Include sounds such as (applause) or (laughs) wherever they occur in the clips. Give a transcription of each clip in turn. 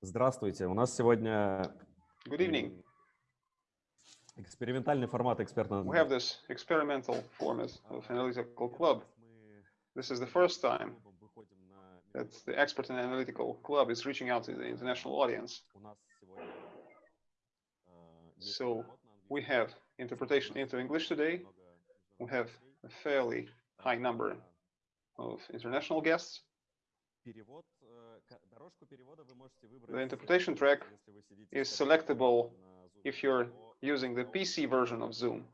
Здравствуйте. У нас сегодня Good evening. экспериментальный формат экспертного. We have this experimental format of Analytical Club. This is the first time that the Expert in Analytical Club is reaching out to the international audience. У нас сегодня, э, есть So перевод на we английский, have interpretation into English today. много We международных have гостей. a fairly high number of international guests. The interpretation track is selectable if you're using the PC version of Zoom.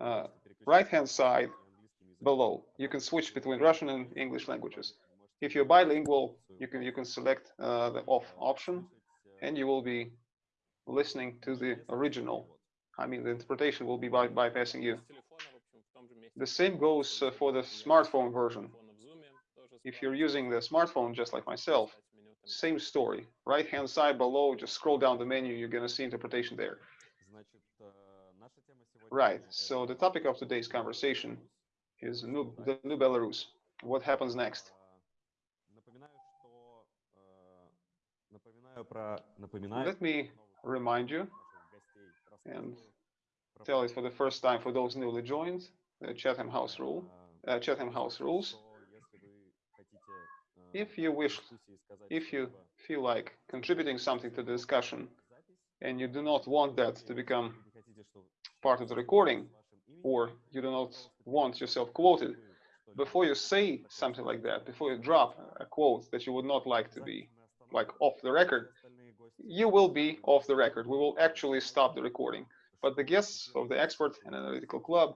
Uh, Right-hand side below, you can switch between Russian and English languages. If you're bilingual, you can you can select uh, the off option, and you will be listening to the original. I mean, the interpretation will be by bypassing you. The same goes uh, for the smartphone version. If you're using the smartphone, just like myself, same story. Right hand side below, just scroll down the menu, you're going to see interpretation there. Right. So the topic of today's conversation is new, the new Belarus. What happens next? Let me remind you and tell it for the first time for those newly joined the Chatham House rule, uh, Chatham House rules. If you wish, if you feel like contributing something to the discussion and you do not want that to become part of the recording or you do not want yourself quoted, before you say something like that, before you drop a quote that you would not like to be like off the record, you will be off the record. We will actually stop the recording. But the guests of the expert and analytical club,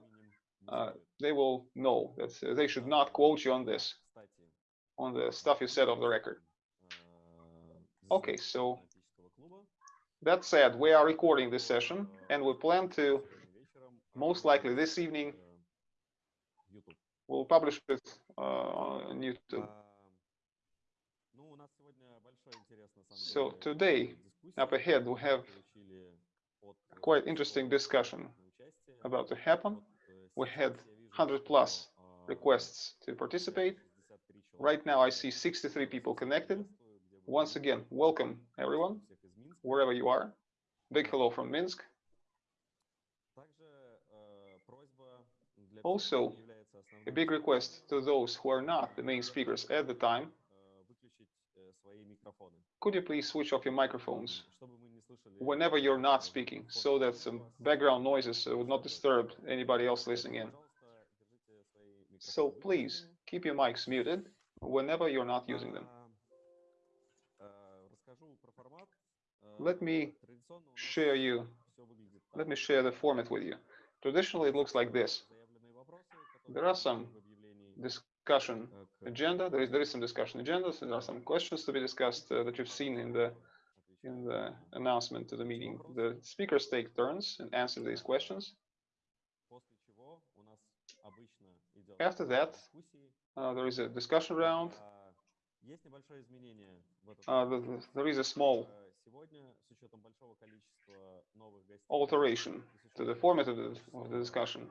uh, they will know that uh, they should not quote you on this on the stuff you said off the record. Okay, so that said, we are recording this session and we plan to most likely this evening we'll publish it uh, on YouTube. So today, up ahead, we have quite interesting discussion about to happen. We had 100 plus requests to participate. Right now, I see 63 people connected. Once again, welcome everyone, wherever you are. Big hello from Minsk. Also, a big request to those who are not the main speakers at the time, could you please switch off your microphones whenever you're not speaking so that some background noises would not disturb anybody else listening in. So please keep your mics muted whenever you're not using them. Let me share you, let me share the format with you. Traditionally, it looks like this. There are some discussion agenda. There is, there is some discussion agenda. So there are some questions to be discussed uh, that you've seen in the in the announcement to the meeting. The speakers take turns and answer these questions. After that, uh, there is a discussion round. Uh, there is a small alteration to the format of the, of the discussion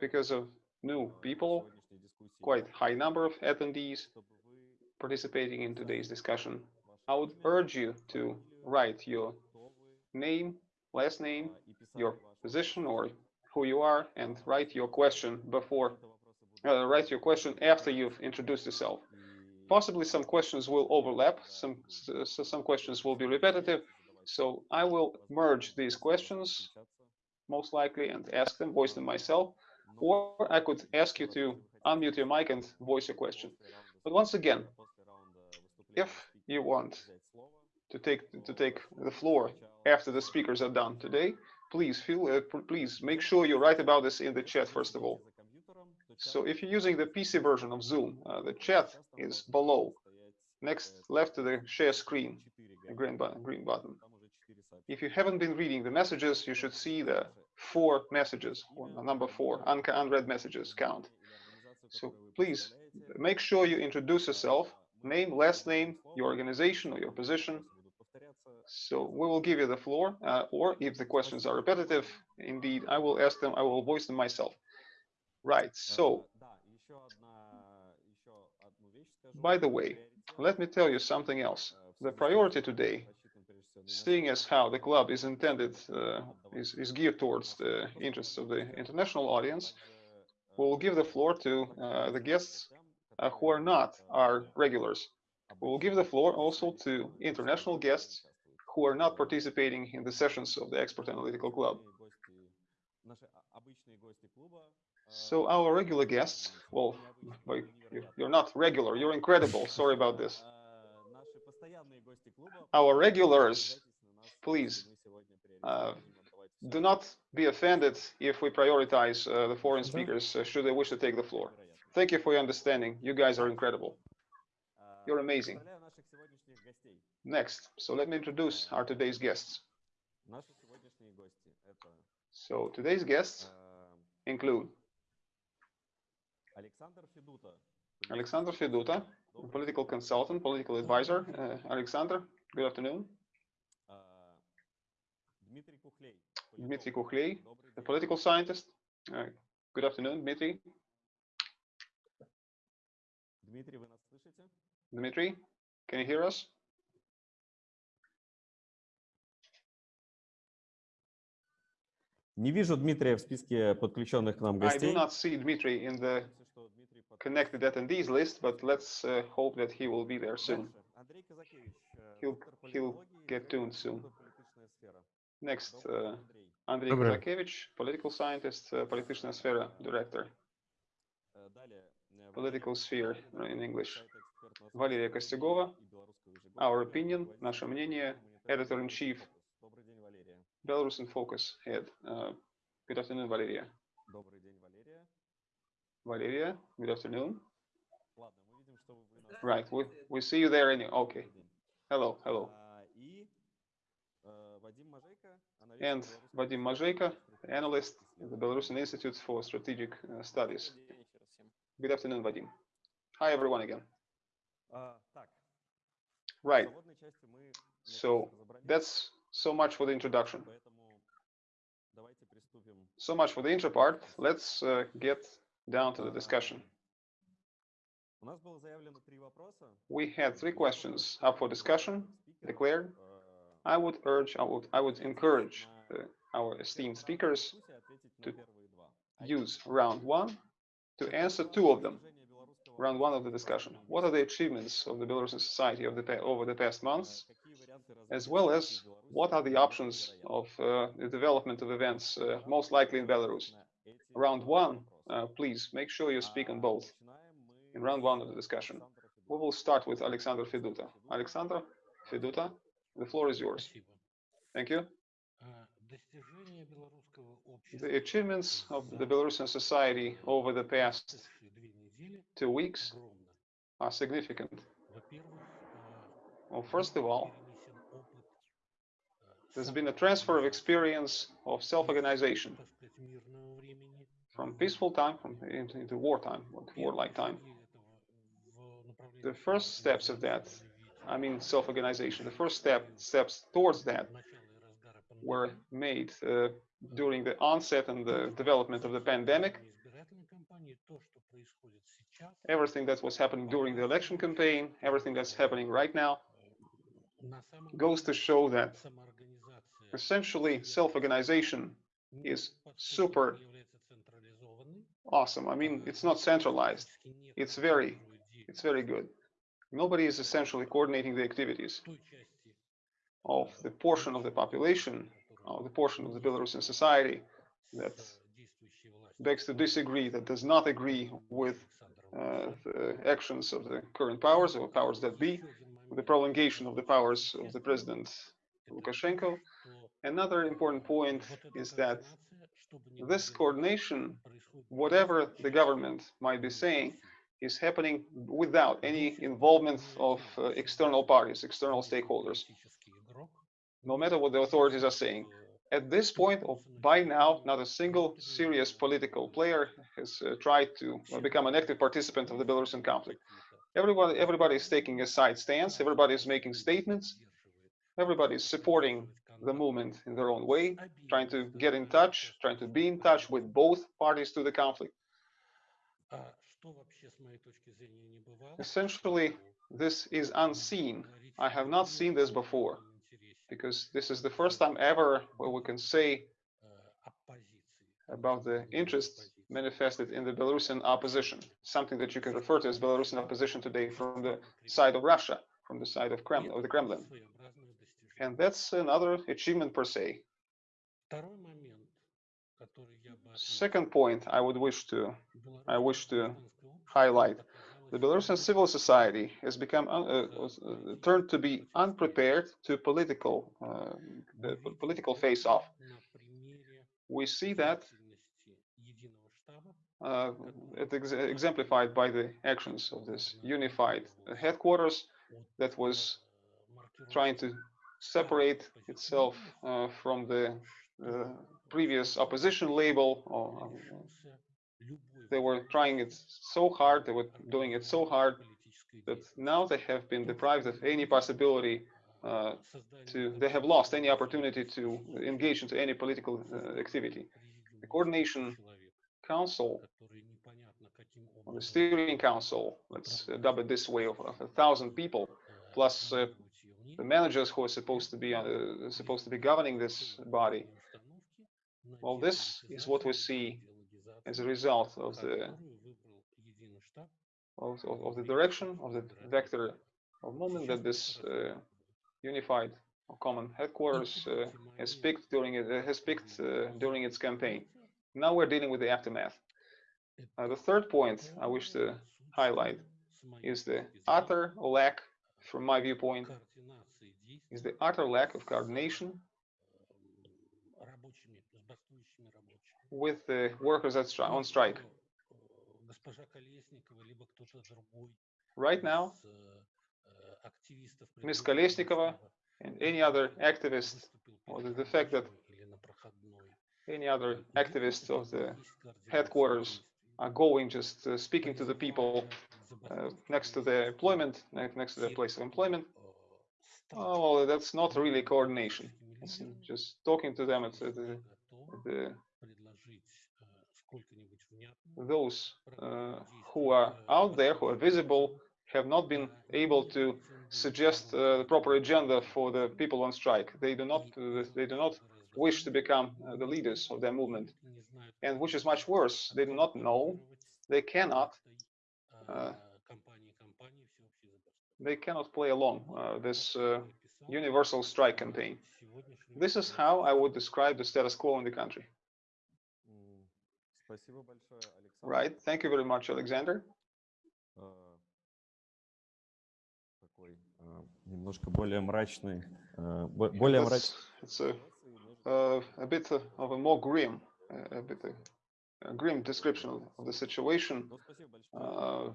because of new people, quite high number of attendees participating in today's discussion. I would urge you to write your name, last name, your position or who you are and write your question before, uh, write your question after you've introduced yourself. Possibly some questions will overlap, some, so some questions will be repetitive. So I will merge these questions most likely and ask them, voice them myself, or I could ask you to unmute your mic and voice your question. But once again, if you want to take to take the floor after the speakers are done today, please feel uh, please make sure you write about this in the chat first of all. So if you're using the PC version of Zoom, uh, the chat is below, next left to the share screen, a green button, green button. If you haven't been reading the messages, you should see the four messages, number four, un- unread messages count. So please make sure you introduce yourself, name, last name, your organization or your position. So we will give you the floor, uh, or if the questions are repetitive, indeed, I will ask them, I will voice them myself. Right, so, by the way, let me tell you something else. The priority today, seeing as how the club is intended, uh, is, is geared towards the interests of the international audience, we'll give the floor to uh, the guests uh, who are not our regulars. We'll give the floor also to international guests who are not participating in the sessions of the Expert Analytical Club. So our regular guests, well, you- you're not regular, you're incredible. (laughs) Sorry about this. Our regulars, please, uh, do not be offended if we prioritize uh, the foreign speakers uh, should they wish to take the floor. Thank you for your understanding. You guys are incredible. You're amazing. Next, so let me introduce our today's guests. So today's guests include Alexander Feduta, political consultant, political advisor. Uh, Alexander, good afternoon. Dmitry Kukhley, the political scientist. Uh, good afternoon, Dmitry. Dmitry, can you hear us? Не вижу Дмитрия в списке подключенных к нам гостей. I do not see Dmitry in the connected attendees list, but let's uh, hope that he will be there soon. He'll, he'll get tuned soon. Next, uh, Andrei Kazakevich, political scientist, uh, political sphere director. Political sphere in English. Валерия Костюгова, our opinion, наше мнение, editor-in-chief Belarus in Focus head. Uh, good afternoon, Valeria. Добрый день, Валерия. Valeria, good afternoon. Ладно, мы видим, что вы нас Right, we, we see you there. Any okay. Добрый день. Hello, hello. А, И э, Вадим Мажейко, аналитик And Белорусского Vadim института Mazheyko, стратегических analyst at the исследований. Belarusian Institute for Strategic uh, Studies. Добрый день еще раз всем. Good afternoon, Vadim. Hi, everyone again. А, Так, в Right, заводной части мы мне So, кажется, разобрались, that's so much for the introduction. So much for the intro part. Let's uh, get down to the discussion. We had three questions up for discussion declared. I would urge, I would, I would encourage uh, our esteemed speakers to use round one to answer two of them. Round one of the discussion. What are the achievements of the Belarusian society the, over the past months? as well as what are the options of uh, the development of events, uh, most likely in Belarus. Round one, uh, please make sure you speak on both in round one of the discussion. We will start with Alexander Feduta. Alexander Feduta, the floor is yours. Thank you. The achievements of the Belarusian society over the past two weeks are significant. Well, first of all, there's been a transfer of experience of self-organization from peaceful time from into wartime, warlike time. The first steps of that, I mean self-organization, the first step steps towards that were made uh, during the onset and the development of the pandemic. Everything that was happening during the election campaign, everything that's happening right now, goes to show that Essentially, self-organization is super awesome. I mean, it's not centralized. It's very, it's very good. Nobody is essentially coordinating the activities of the portion of the population, of the portion of the Belarusian society that begs to disagree, that does not agree with uh, the actions of the current powers or powers that be, the prolongation of the powers of the president Lukashenko. Another important point is that this coordination, whatever the government might be saying, is happening without any involvement of uh, external parties, external stakeholders, no matter what the authorities are saying. At this point, or by now, not a single serious political player has uh, tried to uh, become an active participant of the Belarusian conflict. Everybody, everybody is taking a side stance. Everybody is making statements. Everybody's supporting the movement in their own way, trying to get in touch, trying to be in touch with both parties to the conflict. Essentially, this is unseen. I have not seen this before, because this is the first time ever where we can say about the interest manifested in the Belarusian opposition, something that you can refer to as Belarusian opposition today from the side of Russia, from the side of Kremlin, of the Kremlin. And that's another achievement per se. Second point I would wish to I wish to highlight the Belarusian civil society has become uh, uh, turned to be unprepared to political uh, the political face-off. We see that uh, it ex- exemplified by the actions of this unified headquarters that was trying to separate itself uh, from the uh, previous opposition label. Or, uh, they were trying it so hard, they were doing it so hard that now they have been deprived of any possibility uh, to, they have lost any opportunity to engage into any political uh, activity. The coordination council, the steering council, let's uh, dub it this way, of, of a thousand people, plus uh, the managers who are supposed to be uh, supposed to be governing this body. Well, this is what we see as a result of the of, of, of the direction of the vector of movement that this uh, unified or common headquarters uh, has picked during it has picked uh, during its campaign. Now we're dealing with the aftermath. Uh, the third point I wish to highlight is the utter lack, from my viewpoint, is the utter lack of coordination with the workers on strike. Right now, Ms. Kolesnikova and any other activist, or the, the fact that any other activists of the headquarters are going just uh, speaking to the people uh, next to their employment, next to their place of employment. Oh, well, that's not really coordination. It's just talking to them at the, at the those uh, who are out there, who are visible, have not been able to suggest uh, the proper agenda for the people on strike. They do not. Uh, they do not wish to become uh, the leaders of their movement, and which is much worse, they do not know. They cannot Uh, they cannot play along uh, this uh, universal strike campaign. This is how I would describe the status quo in the country. М, Спасибо большое, Александр. Right? Thank you very much, Alexander. Э, Такой э, немножко более мрачный, э, бо- более That's- мрачный. It's a, uh, a bit of a more grim, uh, a bit a, a grim description of the situation. Uh,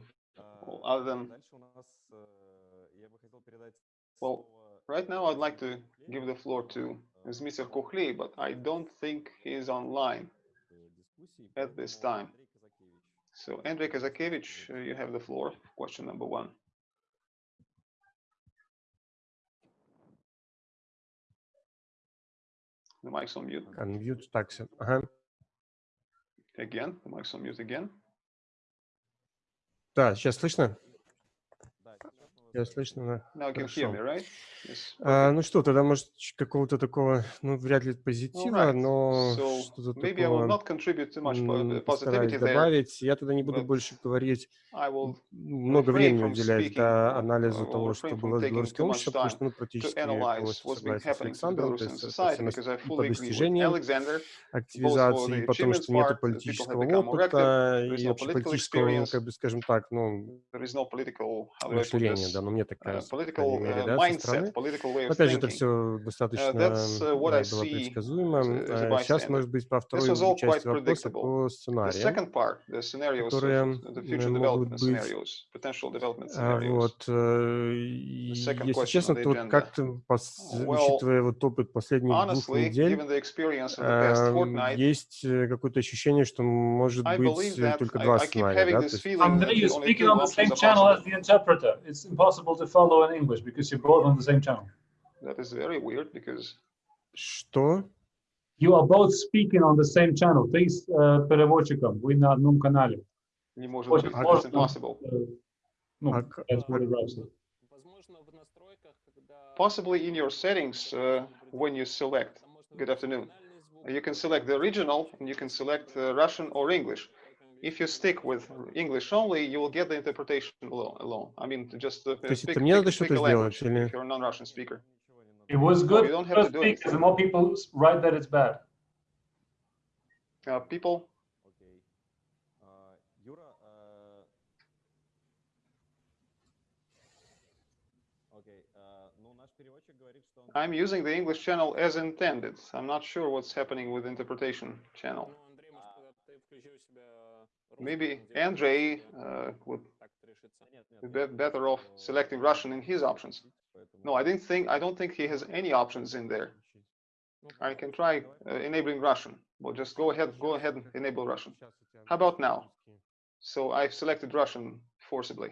other than, well, right now I'd like to give the floor to Mr. Kukhley, but I don't think he is online at this time. So, Andrei Kazakevich, uh, you have the floor. Question number one. The mic's on mute. Unmute, taxi. Uh -huh. Again. The mic's on mute again. Да, сейчас слышно? Я слышно, да. Хорошо. А, ну что, тогда, может, какого-то такого, ну, вряд ли позитива, right. но so что-то такого постараюсь добавить. Я тогда не буду больше говорить, много времени уделять да, анализу того, что было в белорусском обществе, потому что, ну, практически полностью согласен с Александром, то есть по достижениям активизации, потому что нет политического опыта и общеполитического, как бы, скажем так, ну, расширения, да, но мне так кажется. Political мере, да, mindset, political Опять же, это все достаточно uh, было предсказуемо. Сейчас, а может быть, про вторую часть вопроса по сценарию, которые могут быть. А, вот. Э, если честно, то как-то, учитывая вот опыт последних двух недель, э, есть э, какое-то ощущение, что может быть только два сценария. Андрей, ты говоришь на том же канале, as the interpreter. It's. to follow in English because you're both on the same channel. That is very weird because что? You are both speaking on the same channel. Ты с э, переводчиком, вы на одном канале. не может Очень быть, it's сложно. impossible. Э, ну, А к- that's what it writes. possibly in your settings uh, when you select. Good afternoon. You can select the original and you can select uh, Russian or English. If you stick with English only, you will get the interpretation alone. alone. I mean, just uh, То есть speak, это мне pick- надо pick что-то a сделать language или- if you're a non-Russian speaker. It was you good don't have to first do speak, anything. the more people s- write that it's bad. Uh, people, Окей. А, Юра, э, окей, а, ну наш переводчик говорит, что он... I'm using the English channel as intended. I'm not sure what's happening with interpretation channel. maybe Andrei uh, uh, would be better off selecting Russian in his options. No, I didn't think, I don't think he has any options in there. I can try uh, enabling Russian. Well, just go ahead, go ahead and enable Russian. How about now? So I've selected Russian forcibly.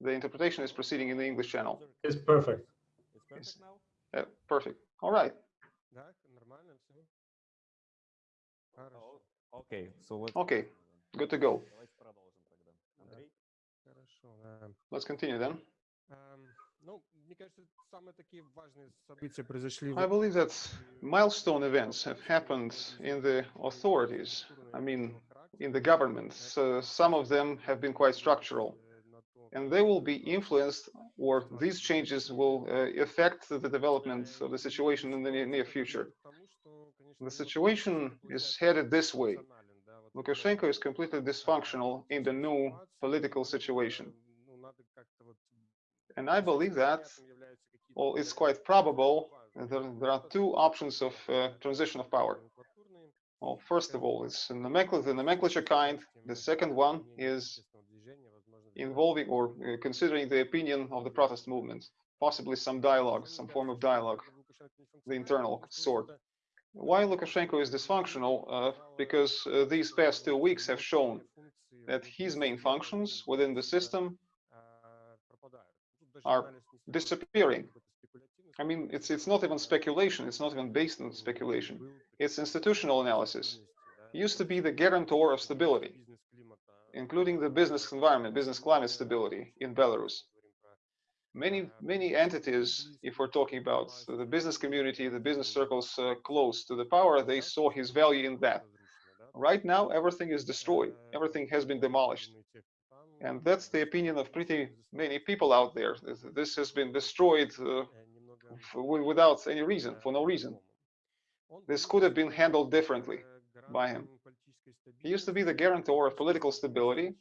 The interpretation is proceeding in the English channel. It's perfect. It's perfect now? Uh, perfect. All right. Oh, okay, so what? Okay, Good to go. Let's continue then. I believe that milestone events have happened in the authorities, I mean, in the governments. Э, some of them have been quite structural, and they will be influenced, or these changes will uh, affect the development of the situation in the near future. The situation is headed this way. Lukashenko is completely dysfunctional in the new political situation. And I believe that, well, it's quite probable that there, are two options of uh, transition of power. Well, first of all, it's the nomenclature kind. The second one is involving or uh, considering the opinion of the protest movement, possibly some dialogue, some form of dialogue, the internal sort. Why Lukashenko is dysfunctional? Uh, because uh, these past two weeks have shown that his main functions within the system are disappearing. I mean, it's it's not even speculation. It's not even based on speculation. It's institutional analysis. He used to be the guarantor of stability, including the business environment, business climate stability in Belarus. Many many entities, if we're talking about the business community, the business circles uh, close to the power, they saw his value in that. Right now, everything is destroyed. Everything has been demolished. And that's the opinion of pretty many people out there. This- has been destroyed uh, without any reason, for no reason. This could have been handled differently by him. He used to be the guarantor of political stability.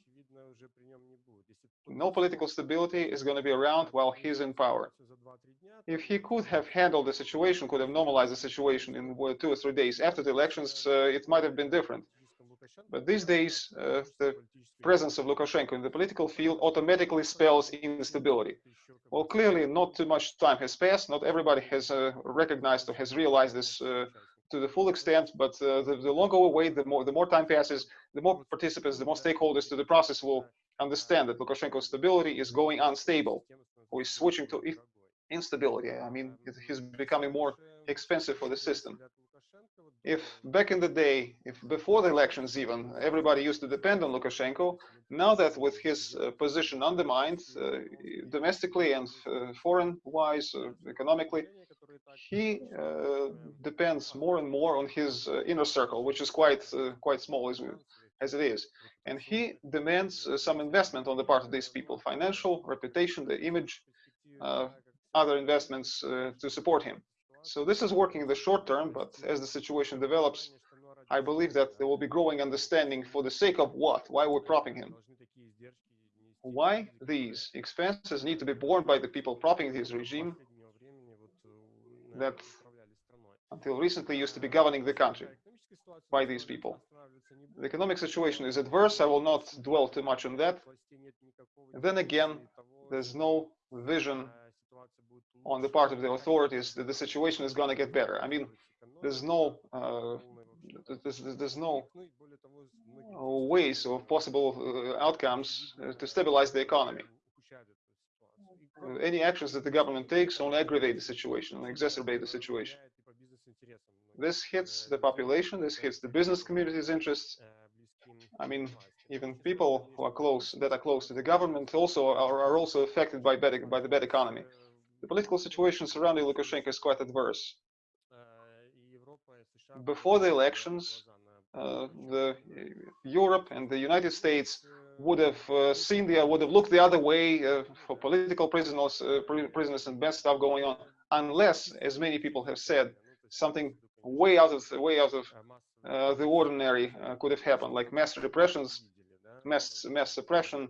No political stability is going to be around while he's in power. If he could have handled the situation, could have normalized the situation in two or three days after the elections, uh, it might have been different. But these days, uh, the presence of Lukashenko in the political field automatically spells instability. Well, clearly, not too much time has passed. Not everybody has uh, recognized or has realized this uh, to the full extent. But uh, the, the longer we wait, the more the more time passes, the more participants, the more stakeholders to the process will understand that Lukashenko's stability is going unstable, or is switching to instability. I mean, he's becoming more expensive for the system. If back in the day, if before the elections even, everybody used to depend on Lukashenko, now that with his uh, position undermined uh, domestically and uh, foreign-wise, uh, economically, he uh, depends more and more on his uh, inner circle, which is quite quite small as it is, and he demands uh, some investment on the part of these people, financial, reputation, the image, uh, other investments uh, to support him. So this is working in the short term, but as the situation develops, I believe that there will be growing understanding for the sake of what, why we're propping him. Why these expenses need to be borne by the people propping his regime that until recently used to be governing the country by these people. The economic situation is adverse. I will not dwell too much on that. Then again, there's no vision on the part of the authorities that the situation is going to get better. I mean, there's no uh, there's, there's no ways or possible uh, outcomes uh, to stabilize the economy. Any actions that the government takes only aggravate the situation, only exacerbate the situation. This hits the population, this hits the business community's interests. I mean, even people who are close, that are close to the government, also are, are also affected by bad, by the bad economy. the political situation surrounding Lukashenko is quite adverse. Before the elections, uh, the Europe and the United States would have uh, seen the would have looked the other way uh, for political prisoners, uh, prisoners and bad stuff going on, unless, as many people have said, something way out of the way out of uh, the ordinary uh, could have happened, like mass repressions, mass mass suppression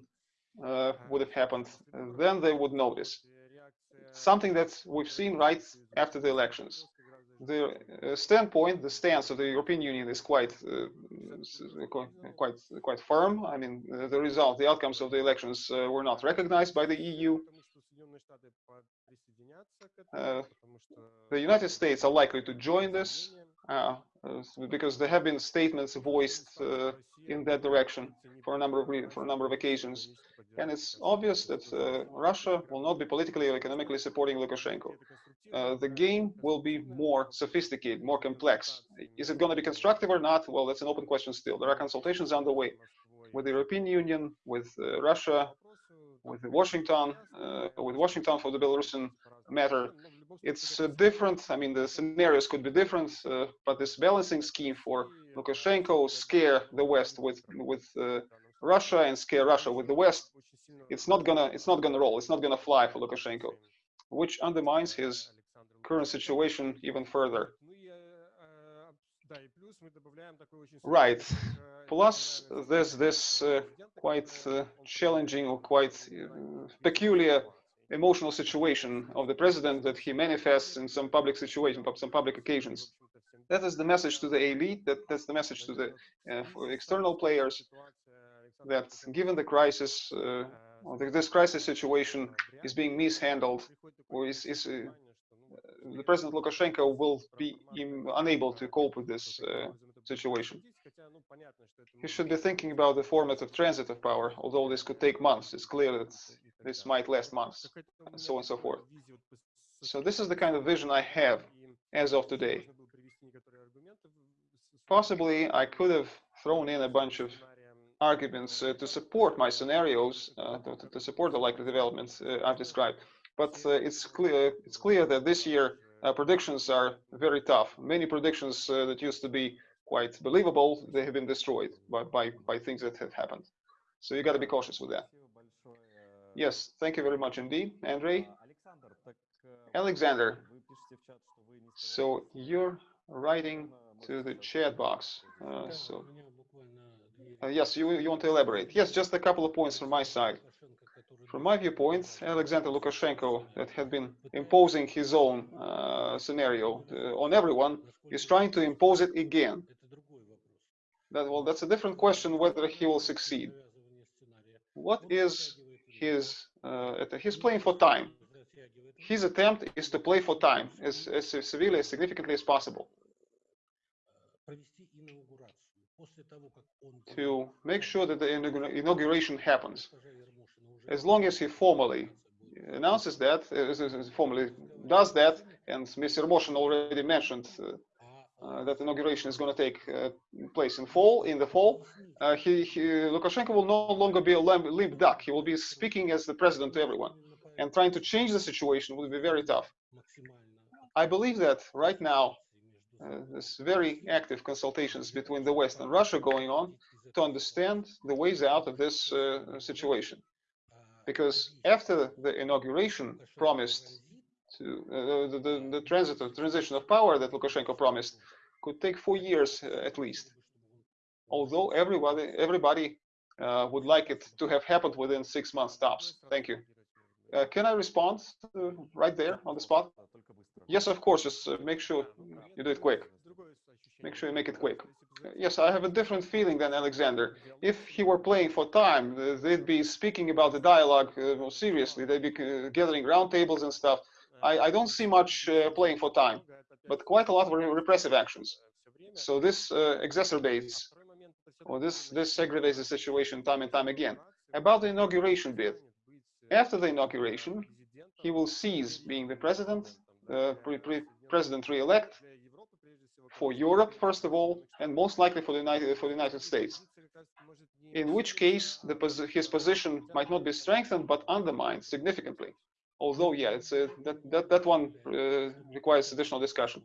uh, would have happened. And then they would notice something that we've seen right after the elections. The uh, standpoint, the stance of the European Union is quite, uh, quite, quite, quite firm. I mean, uh, the result, the outcomes of the elections uh, were not recognized by the EU. Uh, The United States are likely to join this uh, because there have been statements voiced uh, in that direction for a number of for a number of occasions, and it's obvious that uh, Russia will not be politically or economically supporting Lukashenko. Uh, the game will be more sophisticated, more complex. Is it going to be constructive or not? Well, that's an open question still. There are consultations underway with the European Union, with uh, Russia, with Washington, uh, with Washington for the Belarusian matter. It's uh, different. I mean, the scenarios could be different, uh, but this balancing scheme for Lukashenko scare the West with with uh, Russia and scare Russia with the West. It's not gonna it's not gonna roll. It's not gonna fly for Lukashenko, which undermines his current situation even further. Right. Plus, there's this uh, quite uh, challenging or quite uh, peculiar emotional situation of the president that he manifests in some public situation, some public occasions. That is the message to the elite. That that's the message to the uh, external players. That given the crisis, uh, this crisis situation is being mishandled, or is, is uh, the president Lukashenko will be unable to cope with this uh, situation. He should be thinking about the format of transit of power, although this could take months. It's clear that this might last months, and so on and so forth. So this is the kind of vision I have as of today. Possibly I could have thrown in a bunch of arguments uh, to support my scenarios, uh, to, to support the likely developments uh, I've described. But uh, it's clear it's clear that this year uh, predictions are very tough. Many predictions uh, that used to be quite believable, they have been destroyed by, by, by things that have happened. So you got to be cautious with that. Yes, thank you very much indeed, Andrei. Alexander, so you're writing to the chat box. Uh, so, uh, yes, you, you want to elaborate? Yes, just a couple of points from my side. From my viewpoint, Alexander Lukashenko, that had been imposing his own uh, scenario uh, on everyone, is trying to impose it again. That, well, that's a different question whether he will succeed. What is he's uh, he's playing for time. His attempt is to play for time as, as severely, as significantly as possible. To make sure that the inauguration happens. As long as he formally announces that, as formally does that, and Mr. Motion already mentioned uh, that inauguration is going to take uh, place in fall, in the fall, uh, he, he, Lukashenko will no longer be a limp, limp duck. He will be speaking as the president to everyone. And trying to change the situation will be very tough. I believe that right now, uh, there's very active consultations between the West and Russia going on to understand the ways out of this uh, situation. Because after the inauguration promised to uh, the, the, the transit of transition of power that Lukashenko promised could take four years uh, at least. Although everybody everybody uh, would like it to have happened within six months tops. Thank you. Uh, can I respond uh, right there on the spot? Yes, of course. Just uh, make sure you do it quick. Make sure you make it quick. Yes, I have a different feeling than Alexander. If he were playing for time, they'd be speaking about the dialogue more seriously. They'd be gathering roundtables and stuff. I, I don't see much uh, playing for time, but quite a lot of repressive actions. So this uh, exacerbates, or this this aggravates the situation time and time again. About the inauguration bit, after the inauguration, he will cease being the president, uh, pre- pre- president re-elect for Europe first of all, and most likely for the United for the United States. In which case, the, his position might not be strengthened but undermined significantly. Although, yeah, it's uh, that that that one uh, requires additional discussion.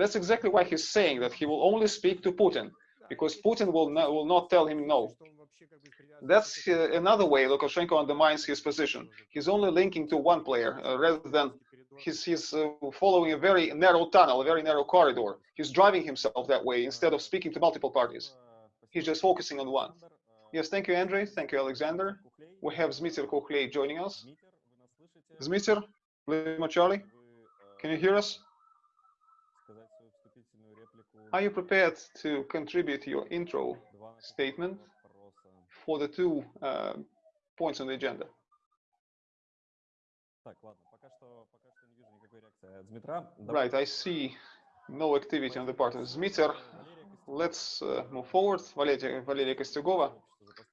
That's exactly why he's saying that he will only speak to Putin, because Putin will not, will not tell him no. That's uh, another way Lukashenko undermines his position. He's only linking to one player uh, rather than he's, he's uh, following a very narrow tunnel, a very narrow corridor. He's driving himself that way instead of speaking to multiple parties. He's just focusing on one. Yes, thank you, Andrei. Thank you, Alexander. We have Zmiter Kukhley joining us. Zmitser, Lima Charlie, can you hear us? Are you prepared to contribute your intro statement for the two uh, points on the agenda? Right, I see no activity on the part of Zmitser. Let's uh, move forward. Valeria, Valeria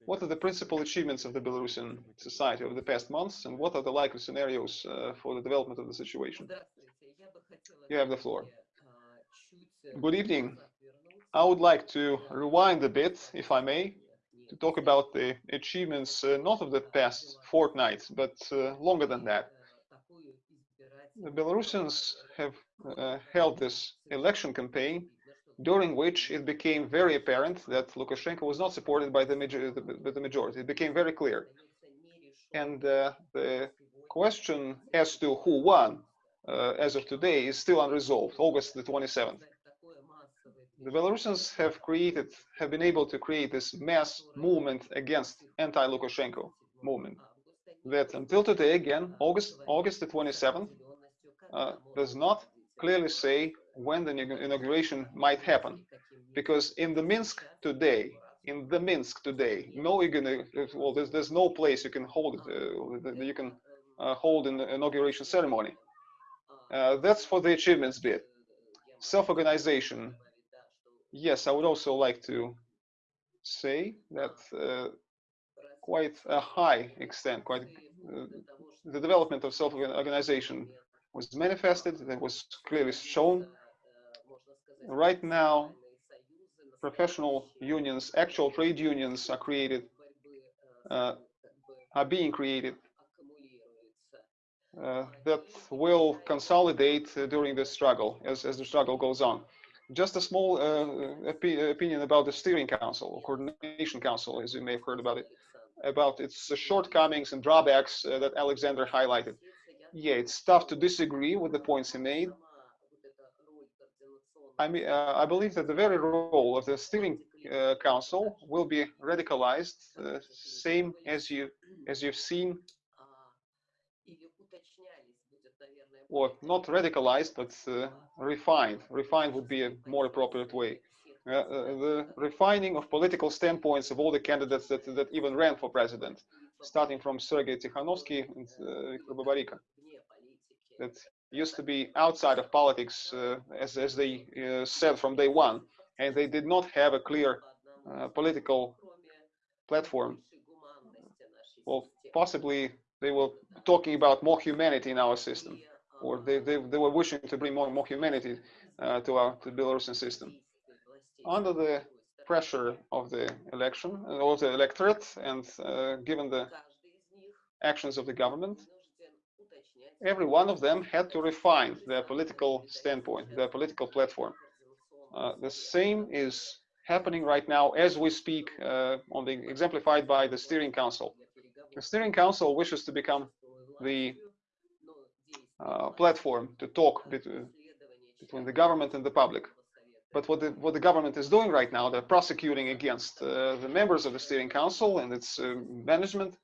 what are the principal achievements of the Belarusian society over the past months, and what are the likely scenarios uh, for the development of the situation? You have the floor. Good evening. I would like to rewind a bit, if I may, to talk about the achievements uh, not of the past fortnight, but uh, longer than that. The Belarusians have uh, held this election campaign during which it became very apparent that Lukashenko was not supported by the, major by the majority. It became very clear. And uh, the question as to who won uh, as of today is still unresolved, August the 27th. The Belarusians have created, have been able to create this mass movement against anti-Lukashenko movement that until today, again, August, August the 27th, uh, does not clearly say when the inauguration might happen. Because in the Minsk today, in the Minsk today, no, well, there's, there's no place you can hold it, uh, you can uh, hold an inauguration ceremony. Uh, that's for the achievements bit. Self-organization. Yes, I would also like to say that uh, quite a high extent, quite uh, the development of self-organization was manifested, that was clearly shown. Right now, professional unions, actual trade unions are created, uh, are being created uh, that will consolidate uh, during the struggle as, as the struggle goes on. Just a small uh, opi opinion about the steering council or coordination council, as you may have heard about it, about its shortcomings and drawbacks uh, that Alexander highlighted. Yeah, it's tough to disagree with the points he made. I mean, uh, I believe that the very role of the steering uh, council will be radicalized, uh, same as you (clears throat) as you've seen, or not radicalized, but uh, refined. Refined would be a more appropriate way. Uh, uh, the refining of political standpoints of all the candidates that that even ran for president, starting from Sergei Tikhanovsky and Viktor Babariko that used to be outside of politics, uh, as, as they uh, said from day one, and they did not have a clear uh, political platform. Well, possibly they were talking about more humanity in our system, or they, they, they were wishing to bring more, more humanity uh, to our to Belarusian system. Under the pressure of the election, or the electorate, and uh, given the actions of the government, every one of them had to refine their political standpoint, their political platform. Uh, the same is happening right now as we speak, uh, on the exemplified by the steering council. The steering council wishes to become the uh, platform to talk between, between the government and the public. But what the, what the government is doing right now, they're prosecuting against uh, the members of the steering council and its uh, management.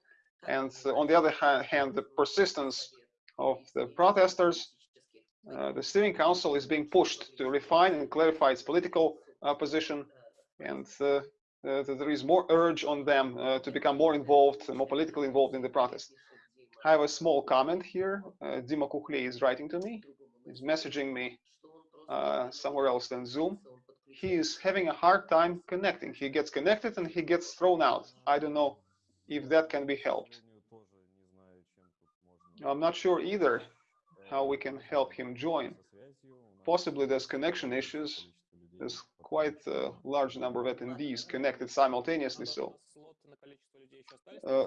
And on the other hand, the persistence of the protesters, uh, the steering council is being pushed to refine and clarify its political uh, position, and uh, there is more urge on them to become more involved, more politically involved in the protest. I have a small comment here. Uh, Dima is writing to me. He's messaging me uh, somewhere else than Zoom. He is having a hard time connecting. He gets connected and he gets thrown out. I don't know if that can be helped. I'm not sure either how we can help him join. Possibly there's connection issues. There's quite a large number of attendees connected simultaneously, so uh,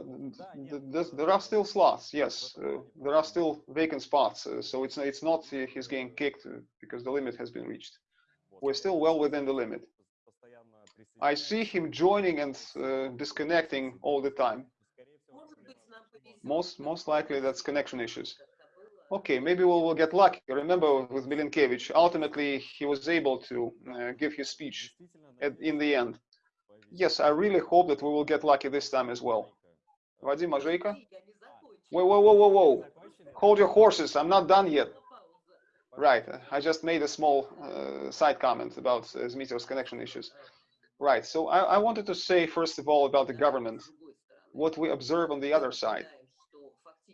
there are still slots, yes. Uh, there are still vacant spots, uh, so it's, it's not he's getting kicked because the limit has been reached. We're still well within the limit. I see him joining and uh, disconnecting all the time. Most, most likely that's connection issues. Okay, maybe we'll, we'll get lucky. Remember with Milinkevich, ultimately he was able to uh, give his speech at, in the end. Yes, I really hope that we will get lucky this time as well. Vadim Mazejka? Whoa, whoa, whoa, whoa, whoa. Hold your horses, I'm not done yet. Right, I just made a small uh, side comment about uh, connection issues. Right, so I, I wanted to say, first of all, about the government what we observe on the other side.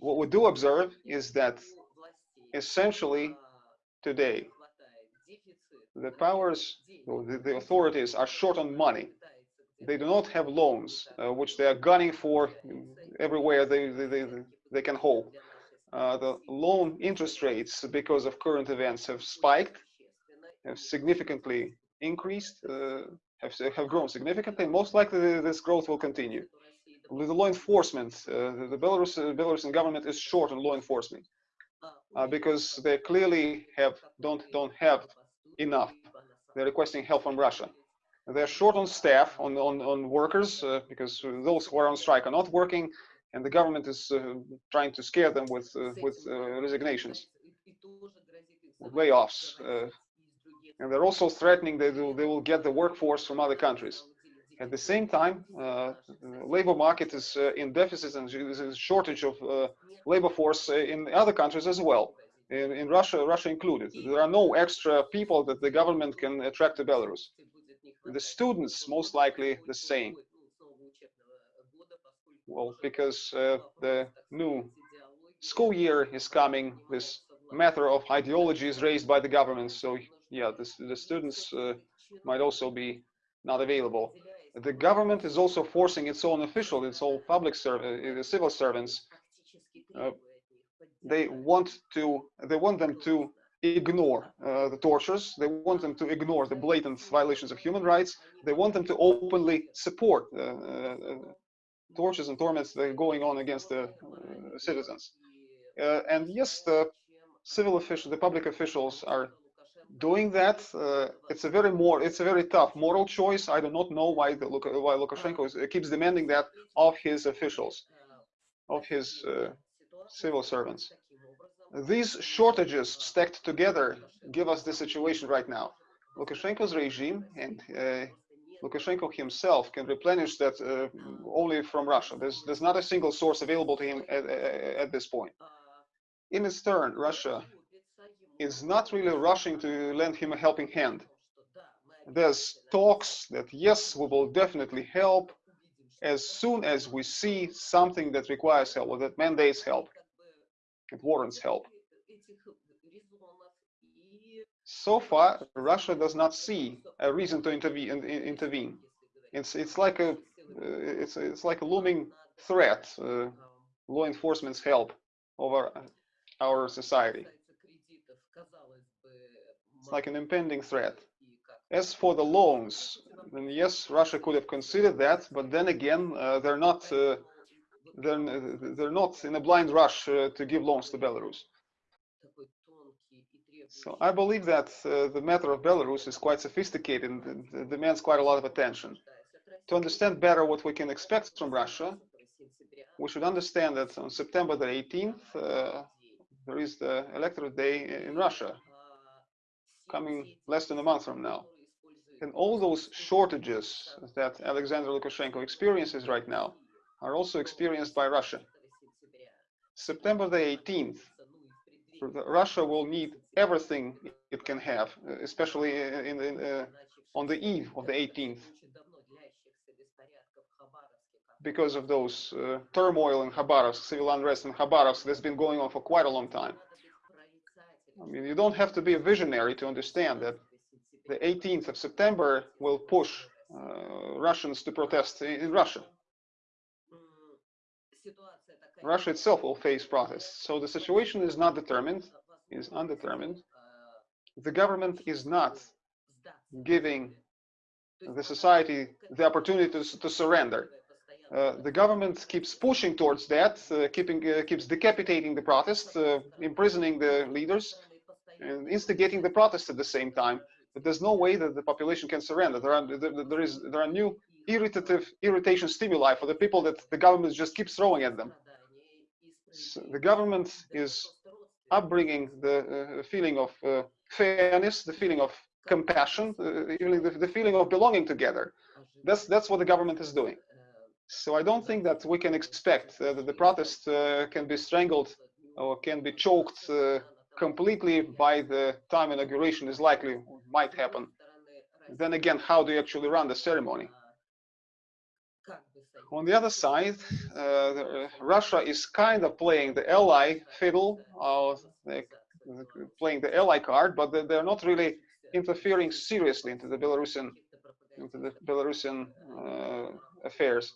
What we do observe is that essentially today, the powers, the, the authorities are short on money. They do not have loans, uh, which they are gunning for everywhere they, they, they, they can hope. Uh, the loan interest rates, because of current events, have spiked, have significantly increased, uh, have, have grown significantly, most likely this growth will continue. With the law enforcement, uh, the, Belarus, uh, Belarusian government is short on law enforcement uh, because they clearly have don't don't have enough. They're requesting help from Russia. They're short on staff, on on, on workers, uh, because those who are on strike are not working, and the government is trying to scare them with with resignations, layoffs, and they're also threatening they will they will get the workforce from other countries. At the same time, uh, labor market is uh, in deficit and there's a shortage of uh, labor force uh, in other countries as well, in, in Russia, Russia included. There are no extra people that the government can attract to Belarus. The students, most likely the same. Well, because uh, the new school year is coming, this matter of ideology is raised by the government. So yeah, the students uh, might also be not available. The government is also forcing its own officials, its own public serv- uh, civil servants. Uh, they want to, they want them to ignore uh, the tortures. They want them to ignore the blatant violations of human rights. They want them to openly support uh, uh, tortures and torments that are going on against the uh, citizens. Uh, and yes, the civil officials, the public officials are doing that. Uh, it's a very more, it's a very tough moral choice. I do not know why the why Lukashenko is, keeps demanding that of his officials, of his uh, civil servants. These shortages stacked together give us the situation right now. Lukashenko's regime and uh, Lukashenko himself can replenish that uh, only from Russia. There's, there's not a single source available to him at, at, at this point. In its turn, Russia is not really rushing to lend him a helping hand. There's talks that yes, we will definitely help as soon as we see something that requires help or that mandates help, it warrants help. So far, Russia does not see a reason to intervene. in- in- intervene. It's it's like a uh, it's it's like a looming threat. Uh, law enforcement's help over our society. Like an impending threat. As for the loans, then yes, Russia could have considered that, but then again, uh, they're not uh, they're, they're not in a blind rush uh, to give loans to Belarus. So I believe that uh, the matter of Belarus is quite sophisticated and demands quite a lot of attention. To understand better what we can expect from Russia, we should understand that on September the 18th, uh, there is the electorate day in Russia, coming less than a month from now. And all those shortages that Alexander Lukashenko experiences right now are also experienced by Russia. September the 18th, Russia will need everything it can have, especially in, in, uh, on the eve of the 18th, because of those uh, turmoil in Khabarovsk, civil unrest in Khabarovsk that's been going on for quite a long time. I mean, you don't have to be a visionary to understand that the 18th of September will push uh, Russians to protest in, Russia. Russia itself will face protests. So the situation is not determined, is undetermined. The government is not giving the society the opportunity to, to surrender. uh, the government keeps pushing towards that, uh, keeping uh, keeps decapitating the protests, uh, imprisoning the leaders, and instigating the protests at the same time. But there's no way that the population can surrender. There are there, is there are new irritative irritation stimuli for the people that the government just keeps throwing at them. So the government is upbringing the uh, feeling of uh, fairness, the feeling of compassion, uh, even the, the feeling of belonging together. That's that's what the government is doing. So I don't think that we can expect uh, that the protest uh, can be strangled or can be choked uh, completely by the time inauguration is likely might happen. Then again, how do you actually run the ceremony? On the other side, uh, Russia is kind of playing the ally fiddle, uh, playing the ally card, but they- they're not really interfering seriously into the Belarusian into the Belarusian uh, affairs.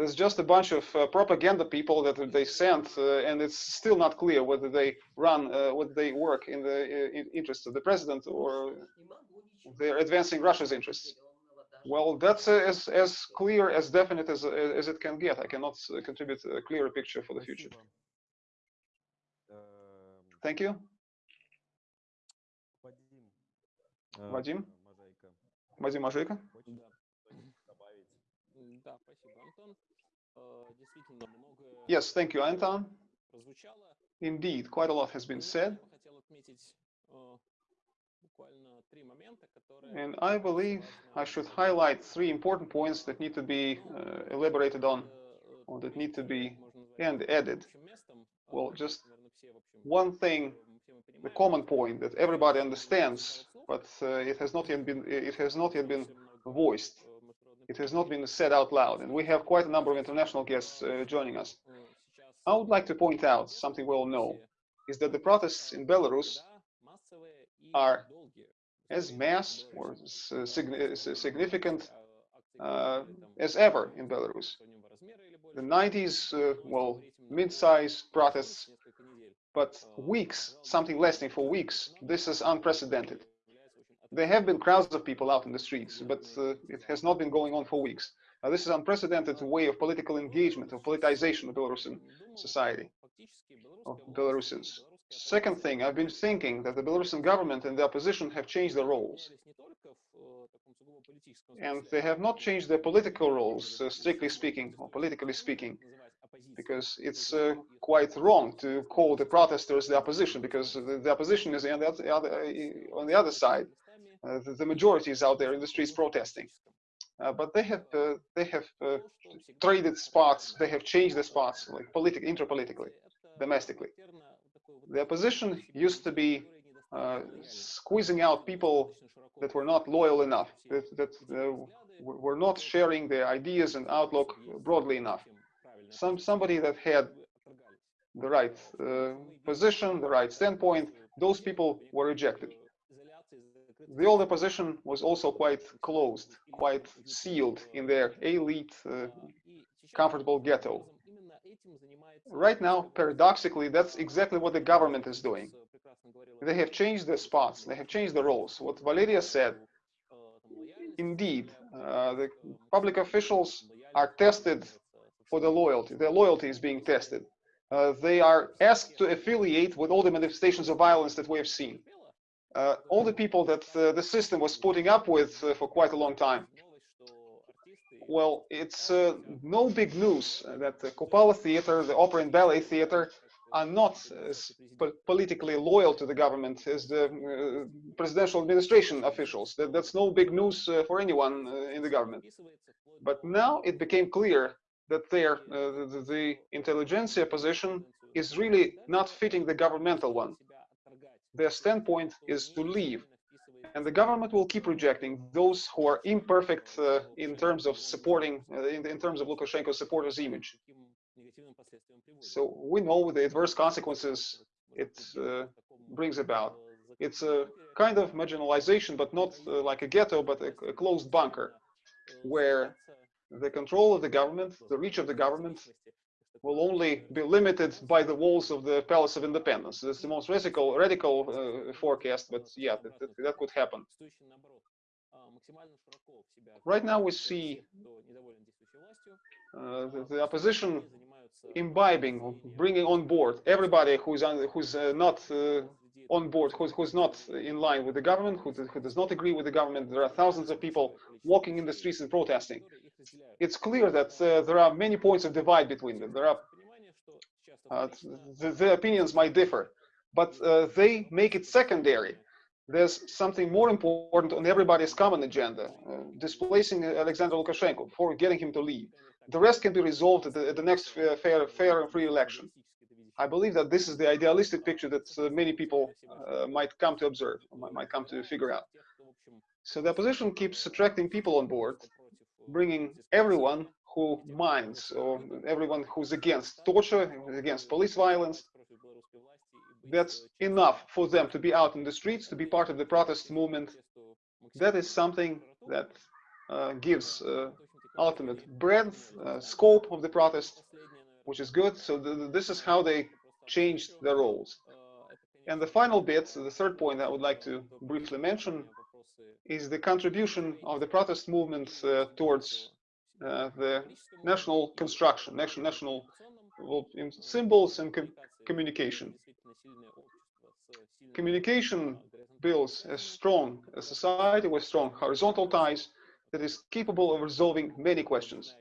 There's just a bunch of uh, propaganda people that they sent, uh, and it's still not clear whether they run, uh, whether they work in the uh, in interests of the president or they're advancing Russia's interests. Well, that's uh, as as clear, as definite as as it can get. I cannot uh, contribute a clearer picture for the future. Спасибо. Эм, Thank you, Вадим. э, Вадим? Можайко. Vadim Ajika. Хочешь Да. что-нибудь добавить? М, Да, спасибо, Антон. Yes, thank you, Anton. Indeed, quite a lot has been said. And I believe I should highlight three important points that need to be uh, elaborated on, or that need to be and added. Well, just one thing, the common point that everybody understands, but uh, it has not yet been it has not yet been voiced it has not been said out loud, and we have quite a number of international guests uh, joining us. I would like to point out something we all know is that the protests in Belarus are as mass or s- signi- significant uh, as ever in Belarus. The 90s, uh, well, mid-sized protests, but weeks, something lasting for weeks, this is unprecedented. There have been crowds of people out in the streets, but uh, it has not been going on for weeks. This is unprecedented way of political engagement, of politicization of Belarusian society, of Belarusians. Second thing, I've been thinking that the Belarusian government and the opposition have changed their roles. And they have not changed their political roles, uh, strictly speaking, or politically speaking, because it's uh, quite wrong to call the protesters the opposition, because the, the opposition is on the other, on the other side. Uh, the, the majority is out there in the streets protesting. Uh, but they have uh, they have uh, traded spots. They have changed the spots, like politic, interpolitically, domestically. The opposition used to be uh, squeezing out people that were not loyal enough, that, that uh, were not sharing their ideas and outlook broadly enough. Some somebody that had the right position, the right standpoint, those people were rejected. The old opposition was also quite closed, quite sealed in their elite, uh, comfortable ghetto. Right now, paradoxically, that's exactly what the government is doing. They have changed the spots, they have changed the roles. What Valeria said, indeed, uh, the public officials are tested for the loyalty. Their loyalty is being tested. Uh, they are asked to affiliate with all the manifestations of violence that we have seen. Uh, all the people that uh, the system was putting up with uh, for quite a long time. Well, it's uh, no big news that the Kupala Theater, the Opera and Ballet Theater, are not as po- politically loyal to the government as the uh, presidential administration officials. That, that's no big news uh, for anyone in the government. But now it became clear that their the, the intelligentsia position is really not fitting the governmental one. Their standpoint is to leave, and the government will keep rejecting those who are imperfect uh, in terms of supporting, uh, in, in terms of Lukashenko's supporters' image. So we know the adverse consequences it uh, brings about. It's a kind of marginalization, but not uh, like a ghetto, but a, a closed bunker, where the control of the government, the reach of the government, will only be limited by the walls of the Palace of Independence. That's the most radical, radical uh, forecast, but yeah, that, that, that, could happen. Right now we see uh, the, the, opposition imbibing, bringing on board everybody who's, who's uh, not uh, on board, who's, who's not in line with the government, who, who does not agree with the government. There are thousands of people walking in the streets and protesting. It's clear that uh, there are many points of divide between them. There are uh, the, the opinions might differ, but uh, they make it secondary. There's something more important on everybody's common agenda, uh, displacing Alexander Lukashenko, for getting him to leave. The rest can be resolved at the, at the next fair, fair, fair and free election. I believe that this is the idealistic picture that uh, many people uh, might come to observe, might come to figure out. So the opposition keeps attracting people on board, bringing everyone who minds or everyone who's against torture, against police violence. That's enough for them to be out in the streets, to be part of the protest movement. That is something that uh, gives uh, ultimate breadth, uh, scope of the protest, which is good. So th th this is how they changed their roles. And the final bit, the third point I would like to briefly mention, is the contribution of the protest movement uh, towards uh, the national construction, national, national well, in symbols and com communication. Communication builds a strong a society with strong horizontal ties that is capable of resolving many questions.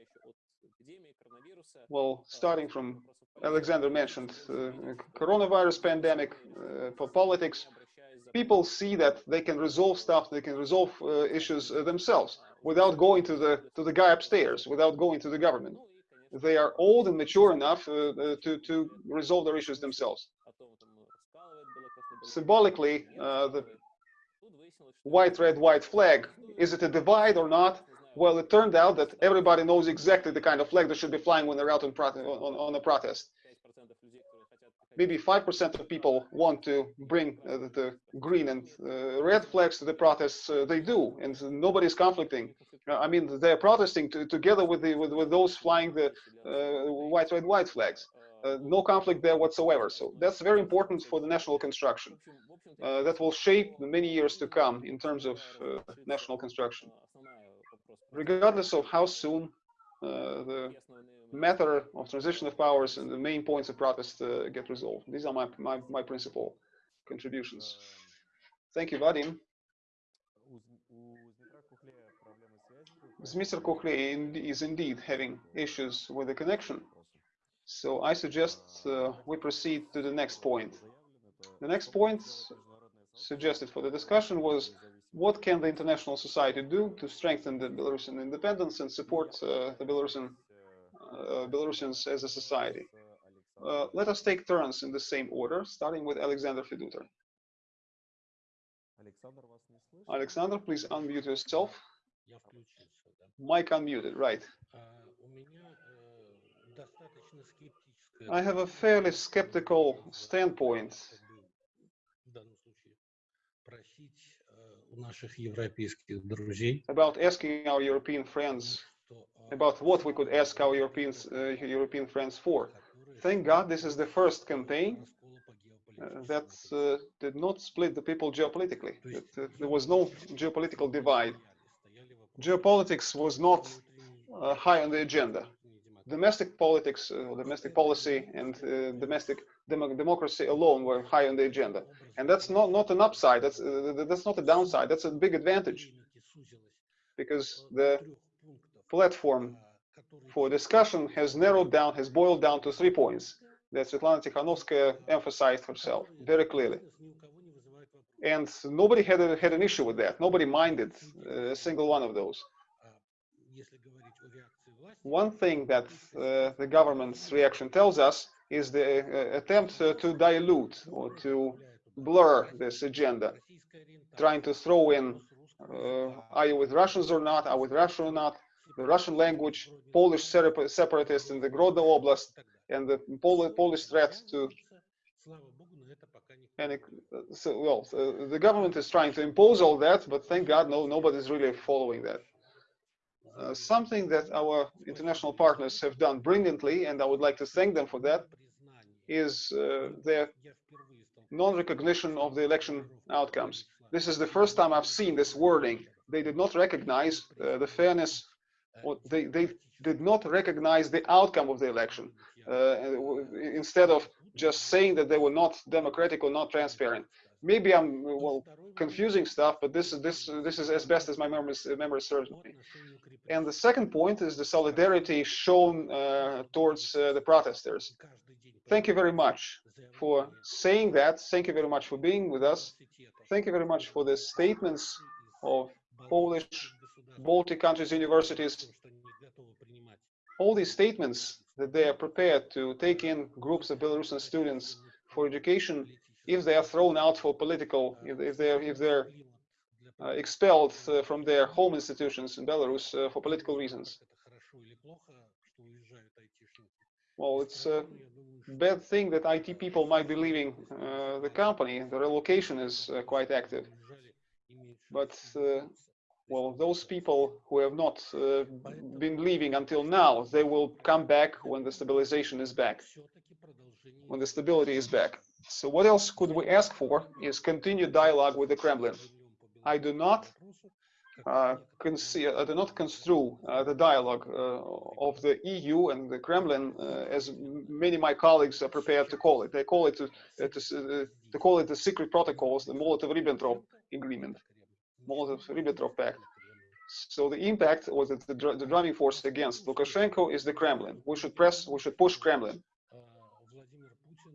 Well, starting from Alexander mentioned uh, coronavirus pandemic, uh, for politics, people see that they can resolve stuff, they can resolve uh, issues uh, themselves without going to the to the guy upstairs, without going to the government. They are old and mature enough uh, uh, to to resolve their issues themselves. Symbolically, uh, the white, red, white flag, is it a divide or not? Well, it turned out that everybody knows exactly the kind of flag that should be flying when they're out on, on, on a protest. Maybe 5% of people want to bring uh, the, green and uh, red flags to the protests. Uh, they do, and nobody's conflicting. Uh, I mean, they're protesting to, together with, the, with, with those flying the uh, white, red, white flags. Uh, no conflict there whatsoever. So that's very important for the national construction. that will shape the many years to come in terms of national construction regardless of how soon uh, the matter of transition of powers and the main points of protest uh, get resolved. These are my, my, my principal contributions. Thank you, Vadim. Mr. Kukhley is indeed having issues with the connection. So I suggest uh, we proceed to the next point. The next point suggested for the discussion was what can the international society do to strengthen the Belarusian independence and support uh, the Belarusian uh, Belarusians as a society. Uh, let us take turns in the same order, starting with Alexander Feduta. Alexander, please unmute yourself. Mike unmuted, right. I have a fairly skeptical standpoint about asking our European friends uh, about what we could ask our uh, European friends for. Thank God this is the first campaign uh, that uh, did not split the people geopolitically. That, uh, there was no geopolitical divide. Geopolitics was not uh, high on the agenda. Domestic politics, domestic policy, and domestic dem democracy alone were high on the agenda. And that's not, not an upside, that's, that's not a downside, that's a big advantage. Because the platform for discussion has narrowed down, has boiled down to three points that Svetlana Tikhanovskaya emphasized herself very clearly. And nobody had, a, had an issue with that. Nobody minded uh, a single one of those. One thing that uh, the government's reaction tells us is the uh, attempt uh, to dilute or to blur this agenda, trying to throw in uh, are you with Russians or not, are with Russia or not, the Russian language, Polish separatists in the Grodno Oblast, and the Polish threat to and so well the government is trying to impose all that but thank god no nobody's really following that. Uh, something that our international partners have done brilliantly and i would like to thank them for that is uh, their non-recognition of the election outcomes. This is the first time i've seen this wording. They did not recognize uh, the fairness, or they, they did not recognize the outcome of the election, uh, instead of just saying that they were not democratic or not transparent. Maybe I'm, uh, well, confusing stuff, but this is, this, this is as best as my memory, memory serves me. And the second point is the solidarity shown uh, towards uh, the protesters. Thank you very much for saying that. Thank you very much for being with us. Thank you very much for the statements of Polish, Baltic countries' universities. All these statements that they are prepared to take in groups of Belarusian students for education if they are thrown out for political, if, they're if they're uh, expelled uh, from their home institutions in Belarus uh, for political reasons. Well, it's a bad thing that IT people might be leaving uh, the company. The relocation is uh, quite active. But, uh, well, those people who have not uh, been leaving until now, they will come back when the stabilization is back, when the stability is back. So what else could we ask for is continued dialogue with the Kremlin. I do not uh, I do not construe uh, the dialogue uh, of the EU and the Kremlin uh, as many of my colleagues are prepared to call it. They call it uh, to, to call it the secret protocols, the Molotov-Ribbentrop agreement, Molotov-Ribbentrop pact. So the impact was the, the, dr- the driving force against Lukashenko is the Kremlin. We should press, we should push Kremlin.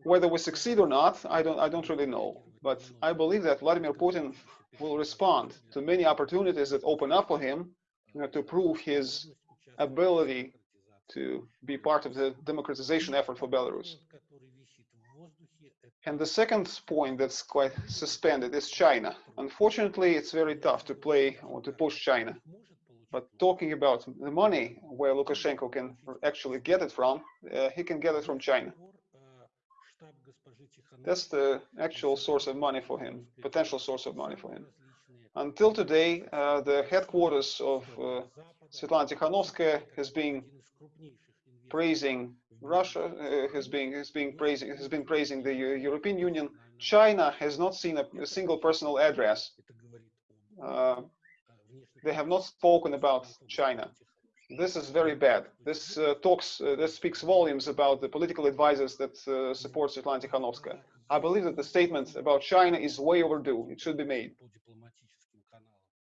Whether we succeed or not, I don't, I don't really know. But I believe that Vladimir Putin will respond to many opportunities that open up for him you know, to prove his ability to be part of the democratization effort for Belarus. And the second point that's quite suspended is China. Unfortunately, it's very tough to play or to push China. But talking about the money where Lukashenko can actually get it from, uh, he can get it from China. That's the actual source of money for him, potential source of money for him. Until today, uh, the headquarters of uh, Svetlana Tikhanovskaya has been praising Russia, uh, has been has been praising has been praising the Eu- European Union. China has not seen a, a single personal address. Uh, they have not spoken about China. This is very bad. This uh, talks, uh, this speaks volumes about the political advisors that uh, support Svetlana Tikhanovskaya. I believe that the statement about China is way overdue. It should be made.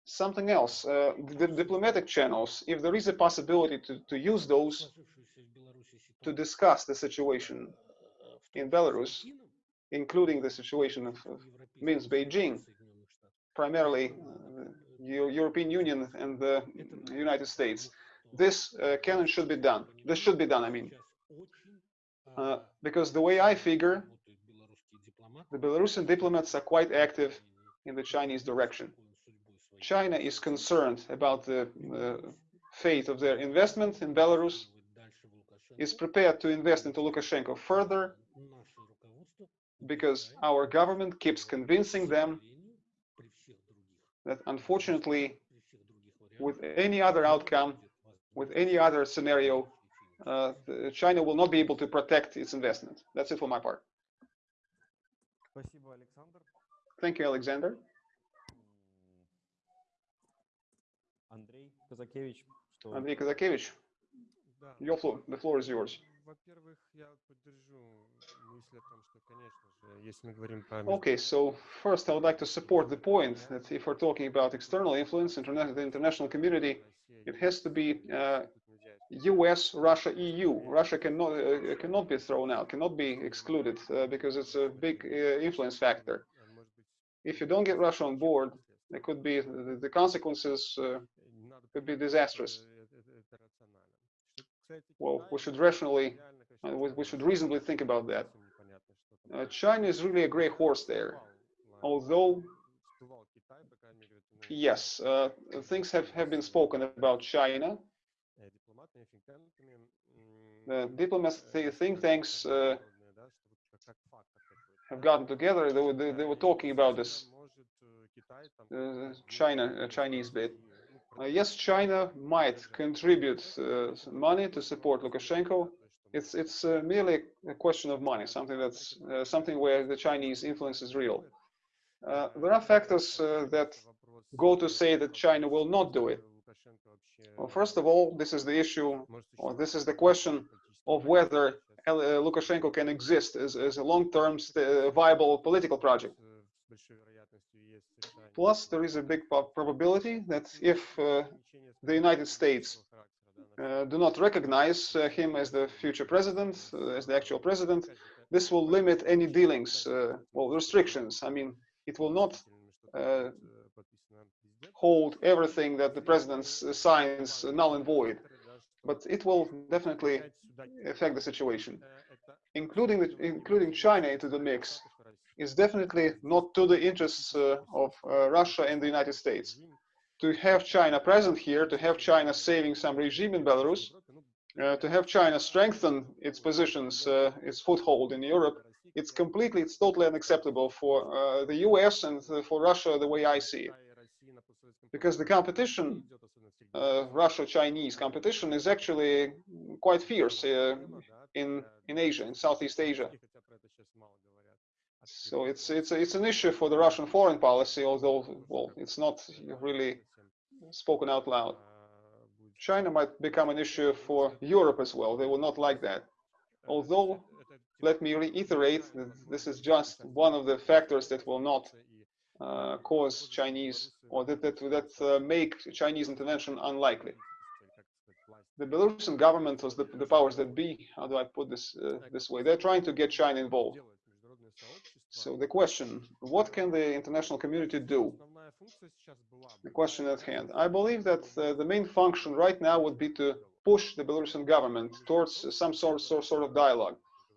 Something else, uh, the diplomatic channels, if there is a possibility to, to use those to discuss the situation in Belarus, including the situation of, Minsk, Beijing, primarily uh, the European Union and the United States. This uh, can and should be done. This should be done, I mean. Uh, because the way I figure, the Belarusian diplomats are quite active in the Chinese direction. China is concerned about the uh, fate of their investment in Belarus, is prepared to invest into Lukashenko further because our government keeps convincing them that unfortunately, with any other outcome, with any other scenario, uh, China will not be able to protect its investment. That's it for my part. Thank you, Alexander. Andrei Kazakevich. Andrei Kazakevich. Your floor. The floor is yours. Okay, so first I would like to support the point that if we're talking about external influence, the international community, it has to be uh, U.S., Russia, EU. Russia cannot uh, cannot be thrown out, cannot be excluded uh, because it's a big uh, influence factor. If you don't get Russia on board, there could be the consequences uh, could be disastrous. Well, we should rationally, uh, we, we should reasonably think about that. Uh, China is really a gray horse there, although yes, uh, things have, have been spoken about China. The diplomats, think tanks uh, have gotten together. They were, they, they were talking about this uh, China, uh, Chinese bit. Uh, yes, China might contribute uh, money to support Lukashenko. It's it's uh, merely a question of money, something that's something where the Chinese influence is real. There are factors that go to say that China will not do it? Well, first of all, this is the issue, or this is the question of whether Lukashenko can exist as, as a long-term viable political project. Plus, there is a big probability that if uh, the United States uh, do not recognize uh, him as the future president, uh, as the actual president, this will limit any dealings, uh, well, restrictions. I mean, it will not uh, hold everything that the president signs null and void, but it will definitely affect the situation. Including the, including China into the mix is definitely not to the interests uh, of uh, Russia and the United States. To have China present here, to have China saving some regime in Belarus, uh, to have China strengthen its positions, its foothold in Europe, it's completely, it's totally unacceptable for uh, the US and for Russia the way I see it. Because the competition, uh, Russia-Chinese competition is actually quite fierce uh, in, in Asia, in Southeast Asia. So it's, it's, it's an issue for the Russian foreign policy, although, well, it's not really spoken out loud. China might become an issue for Europe as well. They will not like that. Although, let me reiterate that this is just one of the factors that will not uh, cause Chinese or that that, that uh, make Chinese intervention unlikely. The Belarusian government was the, the powers that be. How do I put this uh, this way? They're trying to get China involved. So the question: What can the international community do? The question at hand. I believe that uh, the main function right now would be to push the Belarusian government towards some sort, sort, sort of dialogue.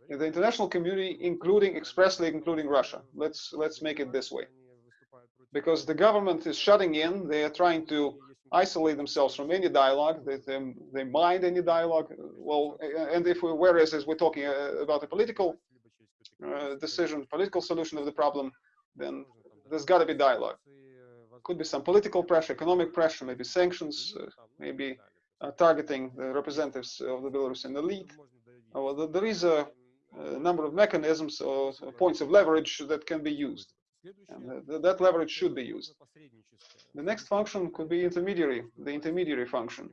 In the international community, including expressly including Russia. Let's let's make it this way. Because the government is shutting in, they are trying to isolate themselves from any dialogue. They they, they mind any dialogue. Well, and if we, whereas as we're talking uh, about a political uh, decision, political solution of the problem, then there's got to be dialogue. Could be some political pressure, economic pressure, maybe sanctions, uh, maybe uh, targeting the representatives of the Belarusian elite. Uh, well, there is a, a number of mechanisms or uh, points of leverage that can be used. And th- that leverage should be used. The next function could be intermediary, the intermediary function.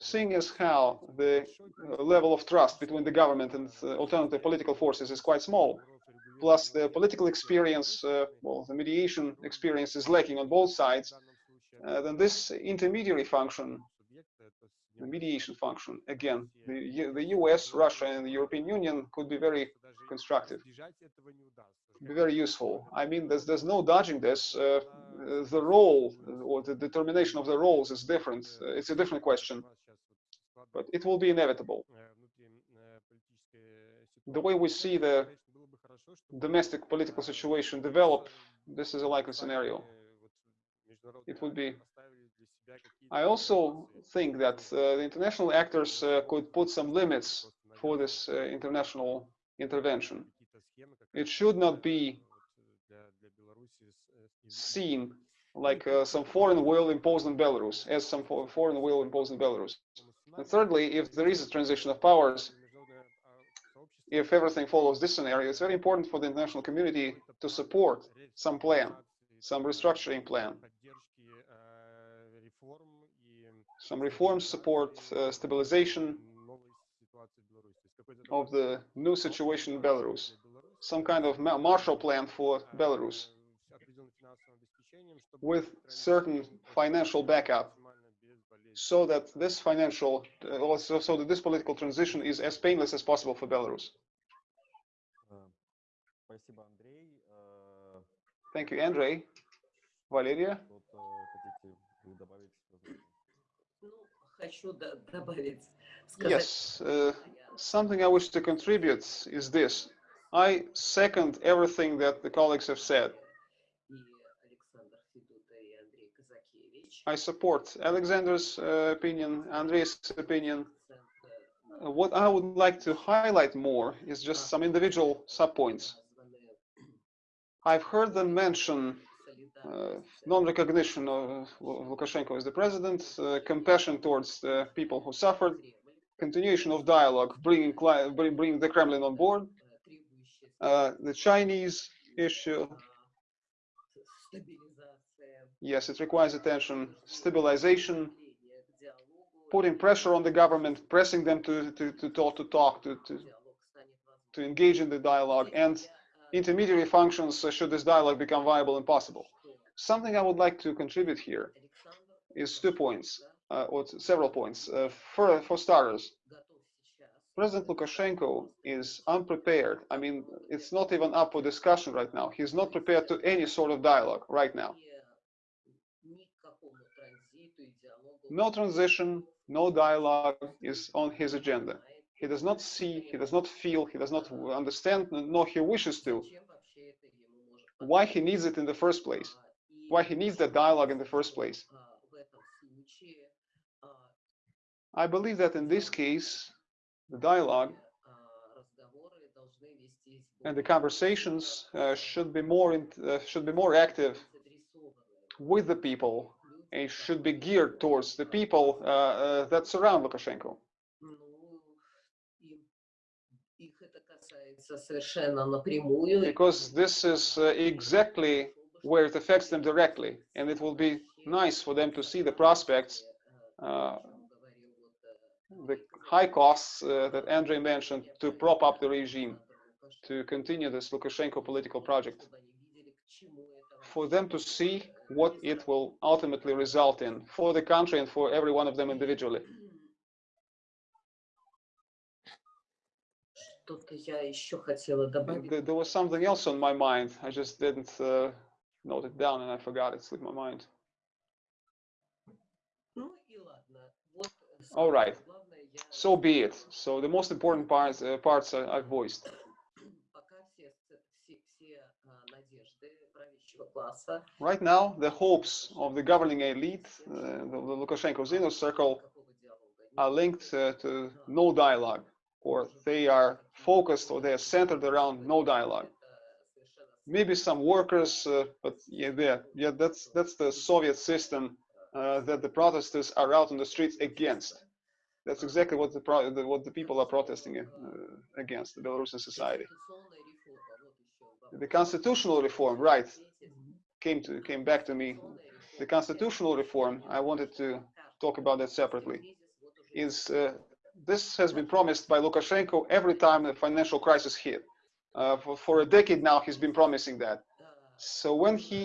Seeing as how the uh, level of trust between the government and uh, alternative political forces is quite small, plus the political experience, uh, well, the mediation experience is lacking on both sides, uh, then this intermediary function, the mediation function, again, the, the US, Russia, and the European Union could be very constructive, be very useful. I mean, there's, there's no dodging this. Uh, the role or the determination of the roles is different. Uh, it's a different question, but it will be inevitable. The way we see the domestic political situation develop, this is a likely scenario. It would be. I also think that uh, the international actors uh, could put some limits for this uh, international intervention. It should not be seen like uh, some foreign will imposed on Belarus, as some foreign will imposed on Belarus. And thirdly, if there is a transition of powers, if everything follows this scenario, it's very important for the international community to support some plan, some restructuring plan, some reforms support, uh, stabilization of the new situation in Belarus, some kind of Marshall Plan for Belarus with certain financial backup so that this financial, uh, so, so that this political transition is as painless as possible for Belarus. Thank you, Andrei. Valeria? Yes, uh, something I wish to contribute is this. I second everything that the colleagues have said. I support Alexander's uh, opinion, Andre's opinion. What I would like to highlight more is just some individual subpoints. I've heard them mention uh, non-recognition of uh, Lukashenko as the president, uh, compassion towards the people who suffered, continuation of dialogue, bringing, bringing the Kremlin on board, uh, the Chinese issue, Yes, it requires attention, stabilization, putting pressure on the government, pressing them to, to, to talk, to, talk to, to, to engage in the dialogue, and intermediary functions uh, should this dialogue become viable and possible. Something I would like to contribute here is two points, uh, or several points. Uh, for, for starters, President Lukashenko is unprepared. I mean, it's not even up for discussion right now. He's not prepared to any sort of dialogue right now. No transition, no dialogue is on his agenda. He does not see, he does not feel, he does not understand, nor he wishes to. Why he needs it in the first place? Why he needs that dialogue in the first place? I believe that in this case, the dialogue and the conversations uh, should be more in, uh, should be more active with the people it should be geared towards the people uh, uh, that surround Lukashenko. Because this is uh, exactly where it affects them directly, and it will be nice for them to see the prospects, uh, the high costs uh, that Andrei mentioned to prop up the regime, to continue this Lukashenko political project, for them to see what it will ultimately result in for the country and for every one of them individually. There was something else on my mind. I just didn't uh, note it down and I forgot it slipped my mind. All right. So be it. So the most important parts, uh, parts I've voiced. Right now, the hopes of the governing elite, uh, the Lukashenko's inner circle, are linked uh, to no dialogue, or they are focused or they are centered around no dialogue. Maybe some workers, uh, but yeah, yeah, yeah, that's that's the Soviet system uh, that the protesters are out on the streets against. That's exactly what the what the people are protesting uh, against, the Belarusian society. The constitutional reform, right? Came to came back to me. The constitutional reform, I wanted to talk about that separately. Is uh, this has been promised by Lukashenko every time the financial crisis hit? Uh, for, for a decade now, he's been promising that. So when he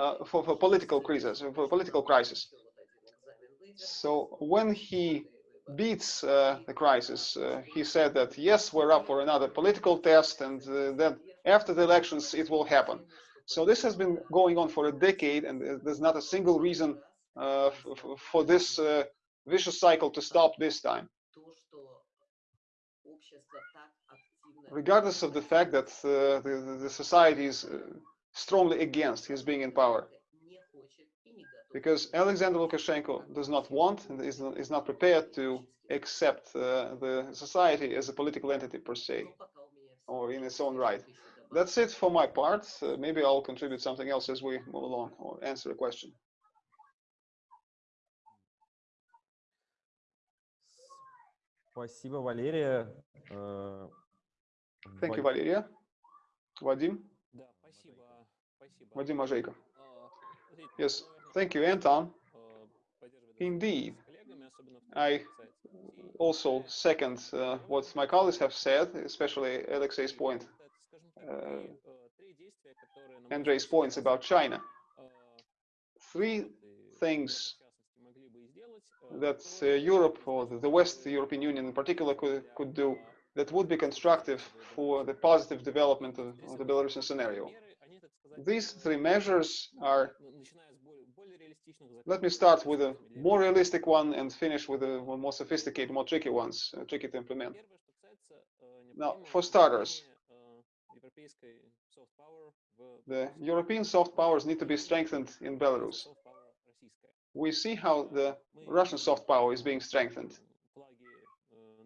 uh, for, for political crisis, for political crisis. So when he beats uh, the crisis, uh, he said that yes, we're up for another political test, and uh, that after the elections it will happen. So this has been going on for a decade, and there's not a single reason uh, for this uh, vicious cycle to stop this time. Regardless of the fact that uh, the, the society is uh, strongly against his being in power. Because Alexander Lukashenko does not want and is, is not prepared to accept uh, the society as a political entity per se or in its own right that's it for my part. Uh, maybe I'll contribute something else as we move along or answer a question. Спасибо, Валерия. Thank you, Valeria. Thank Да, спасибо. спасибо. Вадим Мажейко. Yes, thank you, Anton. Indeed. I also second uh, what my colleagues have said, especially Alexei's point Э, Andrei's points about China. Three things that uh, Europe or the West, the European Union in particular, could, could do that would be constructive for the positive development of, of the Belarusian scenario. These three measures are, let me start with a more realistic one and finish with a more sophisticated, more tricky ones, uh, tricky to implement. Now, for starters, the European soft powers need to be strengthened in Belarus. We see how the Russian soft power is being strengthened.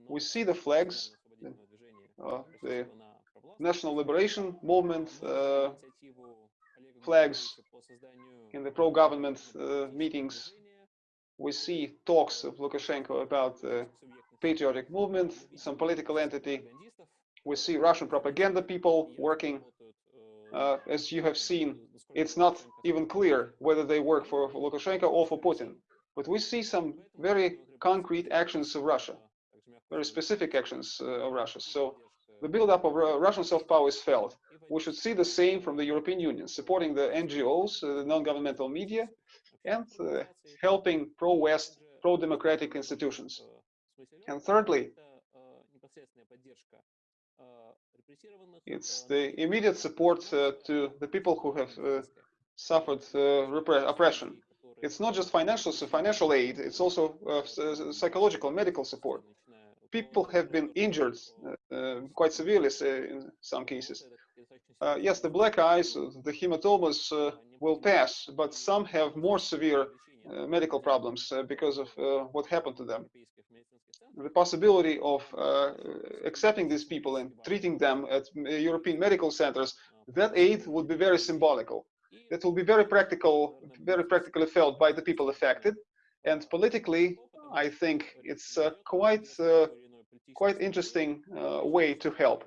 We see the flags, э, uh, the National Liberation Movement uh, flags in the pro-government uh, meetings. We see talks of Lukashenko about the patriotic movement, some political entity we see Russian propaganda people working. Uh, as you have seen, it's not even clear whether they work for Lukashenko or for Putin. But we see some very concrete actions of Russia, very specific actions uh, of Russia. So the buildup of Russian self-power is felt. We should see the same from the European Union, supporting the NGOs, uh, the non-governmental media, and uh, helping pro-West, pro-democratic institutions. And thirdly, it's the immediate support uh, to the people who have uh, suffered uh, oppression. It's not just financial so financial aid; it's also uh, psychological, medical support. People have been injured quite severely in some cases. Uh, yes, the black eyes, the hematomas uh, will pass, but some have more severe medical problems uh, because of uh, what happened to them. The possibility of uh, accepting these people and treating them at European medical centers, that aid would be very symbolical. That will be very practical, very practically felt by the people affected. And politically, I think it's uh, quite uh, quite interesting uh, way to help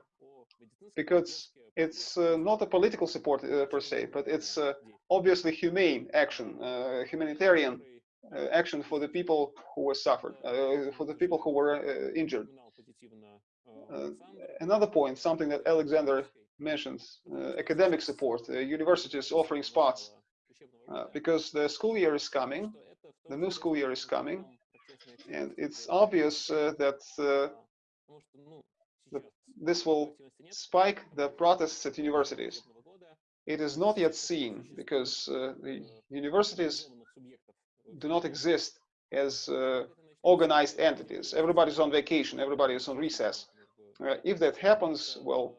because it's uh, not a political support uh, per se, but it's uh, obviously humane action, uh, humanitarian uh, action for the people who were suffered, uh, for the people who were uh, injured. Another point, something that Alexander mentions, uh, academic support, uh, universities offering spots, uh, because the school year is coming, the new school year is coming, and it's obvious uh, that uh, the, this will spike the protests at universities. It is not yet seen because uh, the universities do not exist as uh, organized entities. Everybody's on vacation, everybody is on recess. Uh, if that happens, well,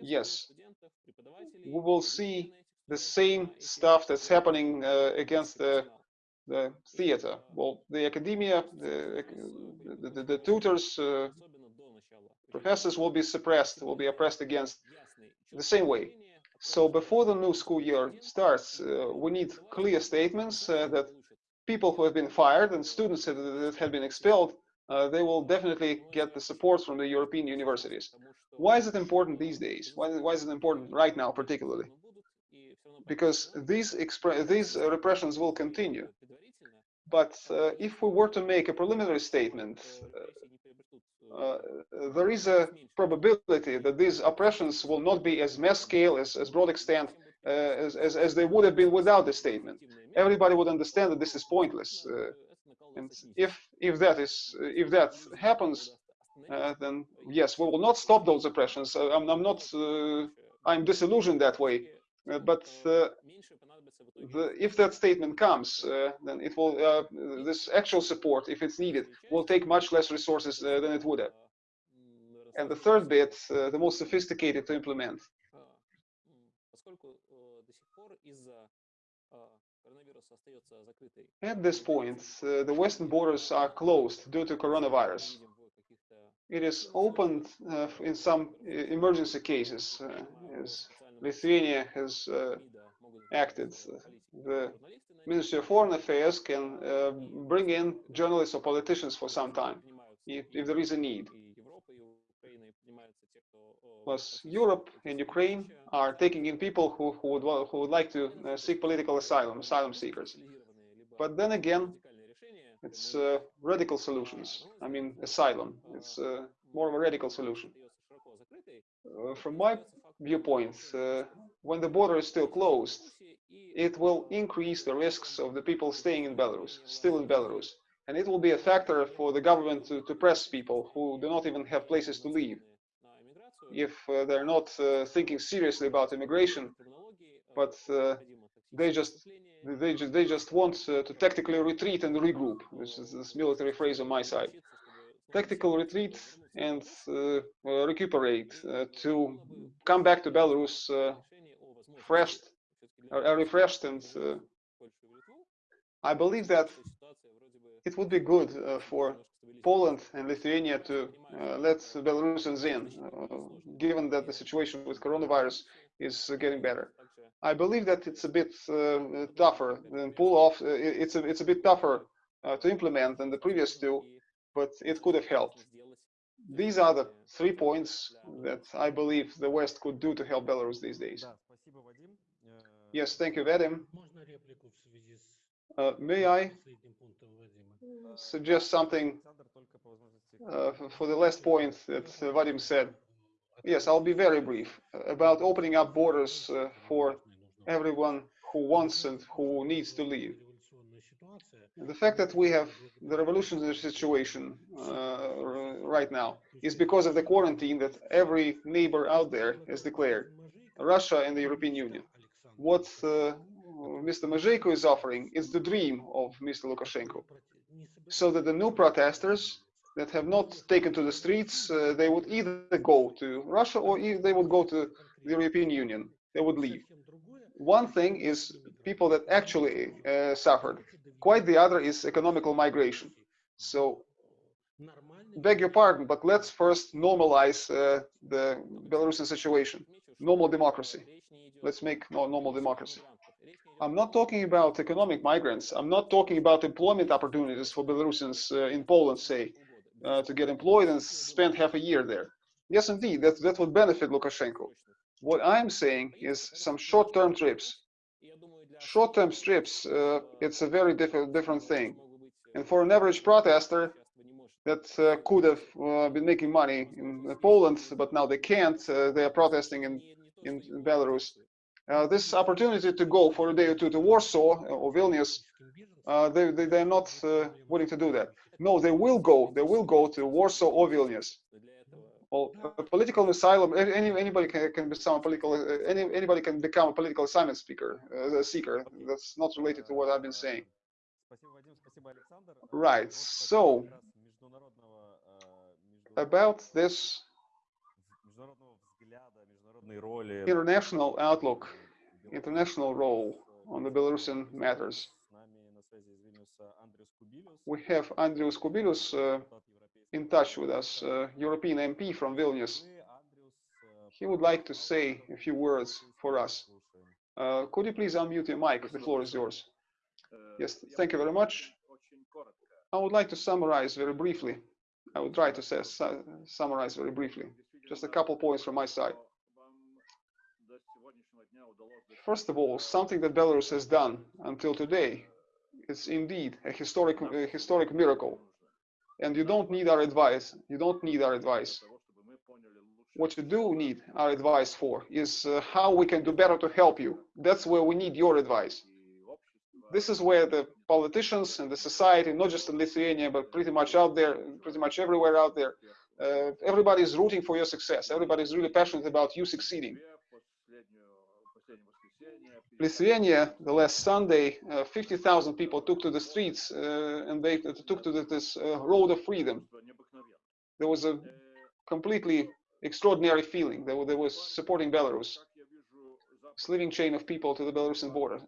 yes, we will see the same stuff that's happening uh, against the the theater. Well, the academia, the, the, the, the tutors, uh, professors will be suppressed, will be oppressed against the same way. So before the new school year starts, uh, we need clear statements uh, that people who have been fired and students that, have been expelled, uh, they will definitely get the support from the European universities. Why is it important these days? Why, why is it important right now, particularly? Because these, these repressions will continue. But uh, if we were to make a preliminary statement, uh, there is a probability that these oppressions will not be as mass scale, as, as broad extent, uh, as, as, as they would have been without the statement. Everybody would understand that this is pointless. Uh, and if if that is if that happens, uh, then yes, we will not stop those oppressions. Uh, I'm, I'm not. Uh, I'm disillusioned that way. Uh, but uh, the, if that statement comes, uh, then it will. Uh, this actual support, if it's needed, will take much less resources uh, than it would have. And the third bit, uh, the most sophisticated to implement. At this point, uh, the western borders are closed due to coronavirus. It is opened uh, in some emergency cases, uh, as Lithuania has uh, acted. The Ministry of Foreign Affairs can uh, bring in journalists or politicians for some time, if, if there is a need. Plus, Europe and Ukraine are taking in people who, who, would, who would like to uh, seek political asylum, asylum seekers. But then again, it's uh, radical solutions. I mean, asylum. It's uh, more of a radical solution. Uh, from my viewpoint, uh, when the border is still closed, it will increase the risks of the people staying in Belarus, still in Belarus. And it will be a factor for the government to, to press people who do not even have places to live. If uh, they're not uh, thinking seriously about immigration, but uh, they just they just they just want uh, to tactically retreat and regroup, which is this military phrase on my side. Tactical retreat and uh, uh, recuperate uh, to come back to Belarus fresh, uh, refreshed, and uh, I believe that it would be good uh, for Poland and Lithuania to uh, let Belarusians in, uh, given that the situation with coronavirus is getting better. I believe that it's a bit uh, tougher than pull off. It's a it's a bit tougher to implement than the previous two, but it could have helped these are the three points that I believe the West could do to help Belarus these days. Yes, thank you, Vadim. Uh, may I suggest something uh, for the last point that э, uh, Vadim said? Yes, I'll be very brief uh, about opening up borders uh, for everyone who wants and who needs to leave. The fact that we have the revolutionary situation uh, right now is because of the quarantine that every neighbor out there has declared, Russia and the European Union. What uh, Mr. Mazheyko is offering is the dream of Mr. Lukashenko, so that the new protesters that have not taken to the streets, uh, they would either go to Russia or they would go to the European Union. They would leave. One thing is people that actually uh, suffered. Quite the other is economical migration. So, beg your pardon, but let's first normalize uh, the Belarusian situation. Normal democracy. Let's make normal democracy. I'm not talking about economic migrants. I'm not talking about employment opportunities for Belarusians uh, in Poland, say, uh, to get employed and spend half a year there. Yes, indeed, that, that would benefit Lukashenko. What I'm saying is some short-term trips. Short-term trips, uh, it's a very different different thing. And for an average protester that uh, could have uh, been making money in Poland, but now they can't, uh, they are protesting in, in, in Belarus. Uh, this opportunity to go for a day or two to Warsaw or Vilnius, uh, they, they, they're not uh, willing to do that. No, they will go, they will go to Warsaw or Vilnius. Well, political asylum. Any, anybody can, can become political. Any, anybody can become a political assignment speaker, uh, seeker. That's not related to what I've been saying. Right. So about this international outlook, international role on the Belarusian matters. We have Andrius Kubilius, uh, in touch with us, uh, European MP from Vilnius. He would like to say a few words for us. Uh, could you please unmute your mic? The floor is yours. Yes, thank you very much. I would like to summarize very briefly. I would try to say, su summarize very briefly. Just a couple points from my side. First of all, something that Belarus has done until today is indeed a historic, a historic miracle. And you don't need our advice. You don't need our advice. What you do need our advice for is uh, how we can do better to help you. That's where we need your advice. This is where the politicians and the society, not just in Lithuania, but pretty much out there, pretty much everywhere out there, uh, everybody is rooting for your success. Everybody is really passionate about you succeeding. Lithuania, the last Sunday, uh, 50,000 people took to the streets uh, and they took to this uh, road of freedom. There was a completely extraordinary feeling. There was supporting Belarus, sliving chain of people to the Belarusian border.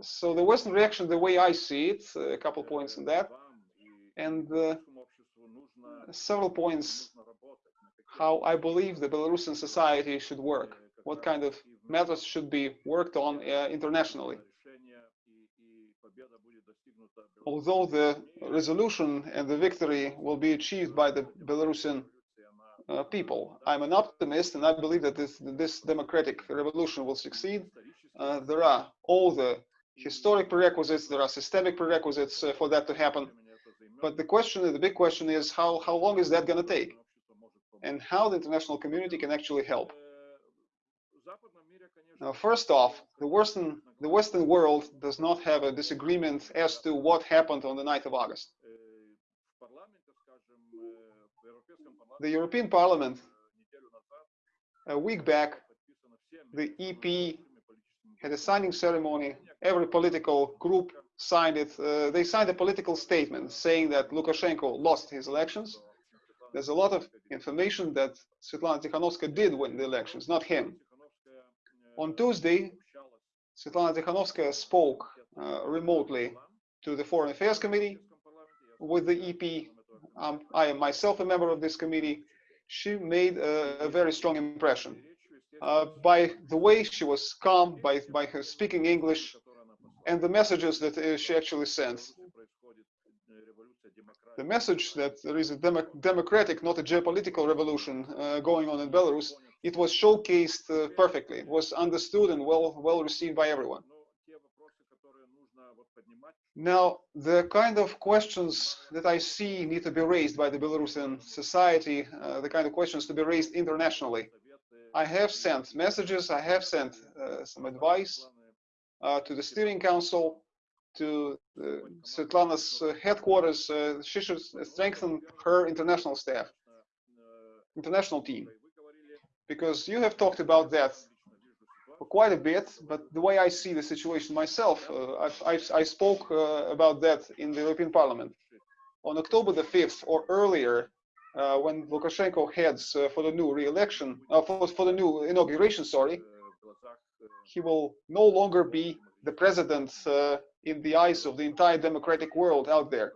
So the Western reaction, the way I see it, a couple points on that, and uh, several points how I believe the Belarusian society should work, what kind of methods should be worked on uh, internationally. Although the resolution and the victory will be achieved by the Belarusian uh, people, I'm an optimist and I believe that this, this democratic revolution will succeed. Uh, there are all the historic prerequisites, there are systemic prerequisites uh, for that to happen. But the question, the big question is how, how long is that going to take? And how the international community can actually help. Now, first off, the Western, the Western world does not have a disagreement as to what happened on the 9th of August. The European Parliament, a week back, the EP had a signing ceremony. Every political group signed it. Uh, they signed a political statement saying that Lukashenko lost his elections. There's a lot of information that Svetlana Tikhanovskaya did win the elections, not him. On Tuesday, Svetlana Tikhanovskaya spoke uh, remotely to the Foreign Affairs Committee with the EP. Um, I am myself a member of this committee. She made a, a very strong impression. Uh, by the way she was calm, by, by her speaking English, and the messages that uh, she actually sent. the message that there is a demo democratic, not a geopolitical revolution uh, going on in Belarus, it was showcased uh, perfectly. It was understood and well well received by everyone. Now, the kind of questions that I see need to be raised by the Belarusian society, uh, the kind of questions to be raised internationally. I have sent messages, I have sent uh, some advice uh, to the steering council, to uh, Svetlana's uh, headquarters. Uh, she should strengthen her international staff, international team, because you have talked about that quite a bit. But the way I see the situation myself, uh, I've, I've, I spoke uh, about that in the European Parliament on October the 5th or earlier. Uh, when Lukashenko heads uh, for the new re-election, uh, for, for the new inauguration, sorry, he will no longer be the president uh, in the eyes of the entire democratic world out there.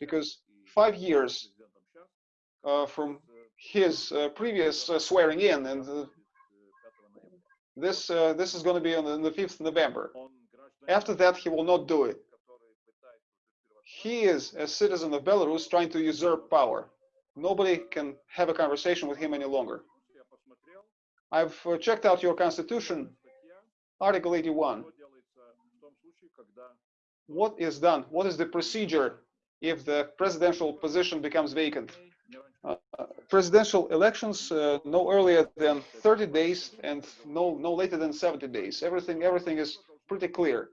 Because five years from his uh, previous uh, swearing in, and uh, this this is going to be on the, on the 5th November. After that, he will not do it. He is a citizen of Belarus trying to usurp power. Nobody can have a conversation with him any longer. I've checked out your constitution, Article 81. What is done? What is the procedure if the presidential position becomes vacant? Presidential elections uh, no earlier than 30 days and no no later than 70 days. Everything everything is pretty clear.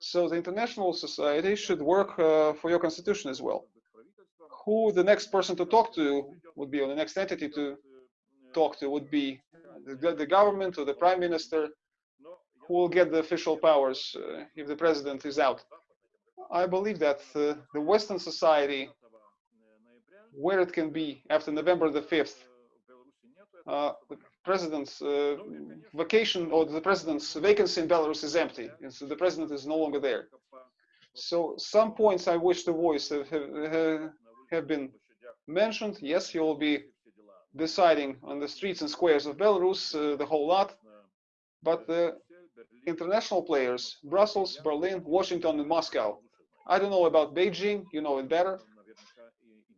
So the international society should work uh, for your constitution as well. Who the next person to talk to would be, or the next entity to talk to would be the, the government or the prime minister who will get the official powers uh, if the president is out. I believe that uh, the Western society, where it can be after November the 5th, uh, the president's uh, vacation or the president's vacancy in Belarus is empty. And so the president is no longer there. So some points I wish to voice have, have, have been mentioned. Yes, he will be deciding on the streets and squares of Belarus uh, the whole lot. But the international players, Brussels, Berlin, Washington, and Moscow. I don't know about Beijing, you know it better.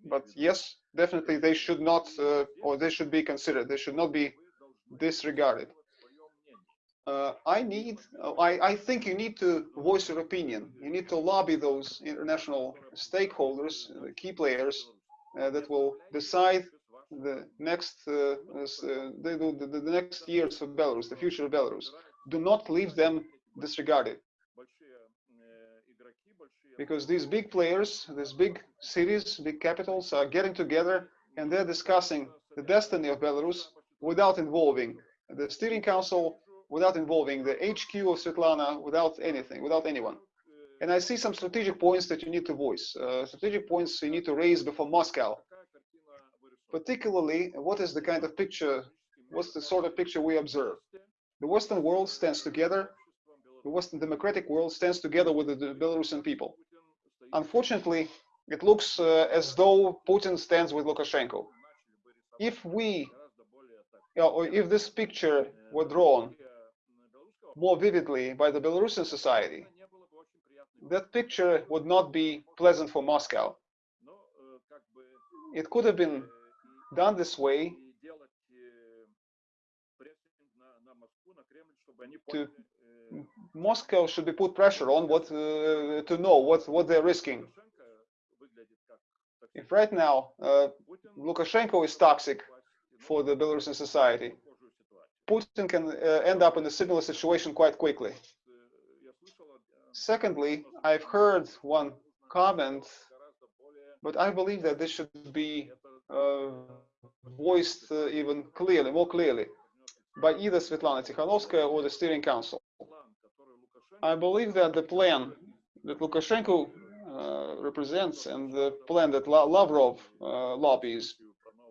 But yes, definitely they should not, uh, or they should be considered. They should not be disregarded. Uh, I need, uh, I, I think you need to voice your opinion. You need to lobby those international stakeholders, the key players uh, that will decide the next, uh, the, the, the next years of Belarus, the future of Belarus. Do not leave them disregarded because these big players, these big cities, big capitals are getting together and they're discussing the destiny of Belarus without involving the steering council, without involving the HQ of Svetlana, without anything, without anyone. And I see some strategic points that you need to voice, uh, strategic points you need to raise before Moscow. Particularly, what is the kind of picture, what's the sort of picture we observe? The Western world stands together, the Western democratic world stands together with the, the Belarusian people. Unfortunately, it looks uh, as though Putin stands with Lukashenko. If we, you know, if this picture were drawn more vividly by the Belarusian society, that picture would not be pleasant for Moscow. It could have been done this way to Moscow should be put pressure on what uh, to know what what they're risking. If right now uh, Lukashenko is toxic for the Belarusian society, Putin can uh, end up in a similar situation quite quickly. Secondly, I've heard one comment, but I believe that this should be uh, voiced uh, even clearly, more clearly, by either Svetlana Tikhanovskaya or the steering council. I believe that the plan that Lukashenko uh, represents and the plan that La Lavrov uh, lobbies,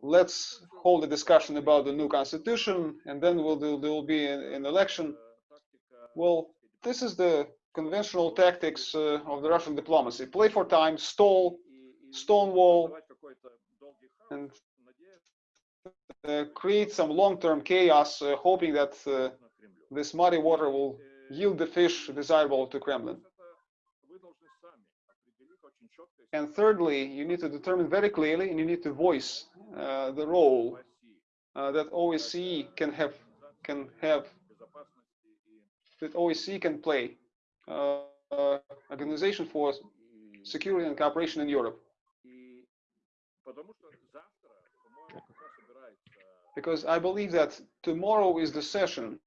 let's hold a discussion about the new constitution and then we'll there will be an, an election. Well, this is the conventional tactics uh, of the Russian diplomacy. Play for time, stall, stonewall, and uh, create some long-term chaos, uh, hoping that uh, this muddy water will yield the fish desirable to Kremlin. And thirdly, you need to determine very clearly and you need to voice uh, the role uh, that OSCE can have can have that OSCE can play uh, Organization for Security and Cooperation in Europe. Because I believe that tomorrow is the session,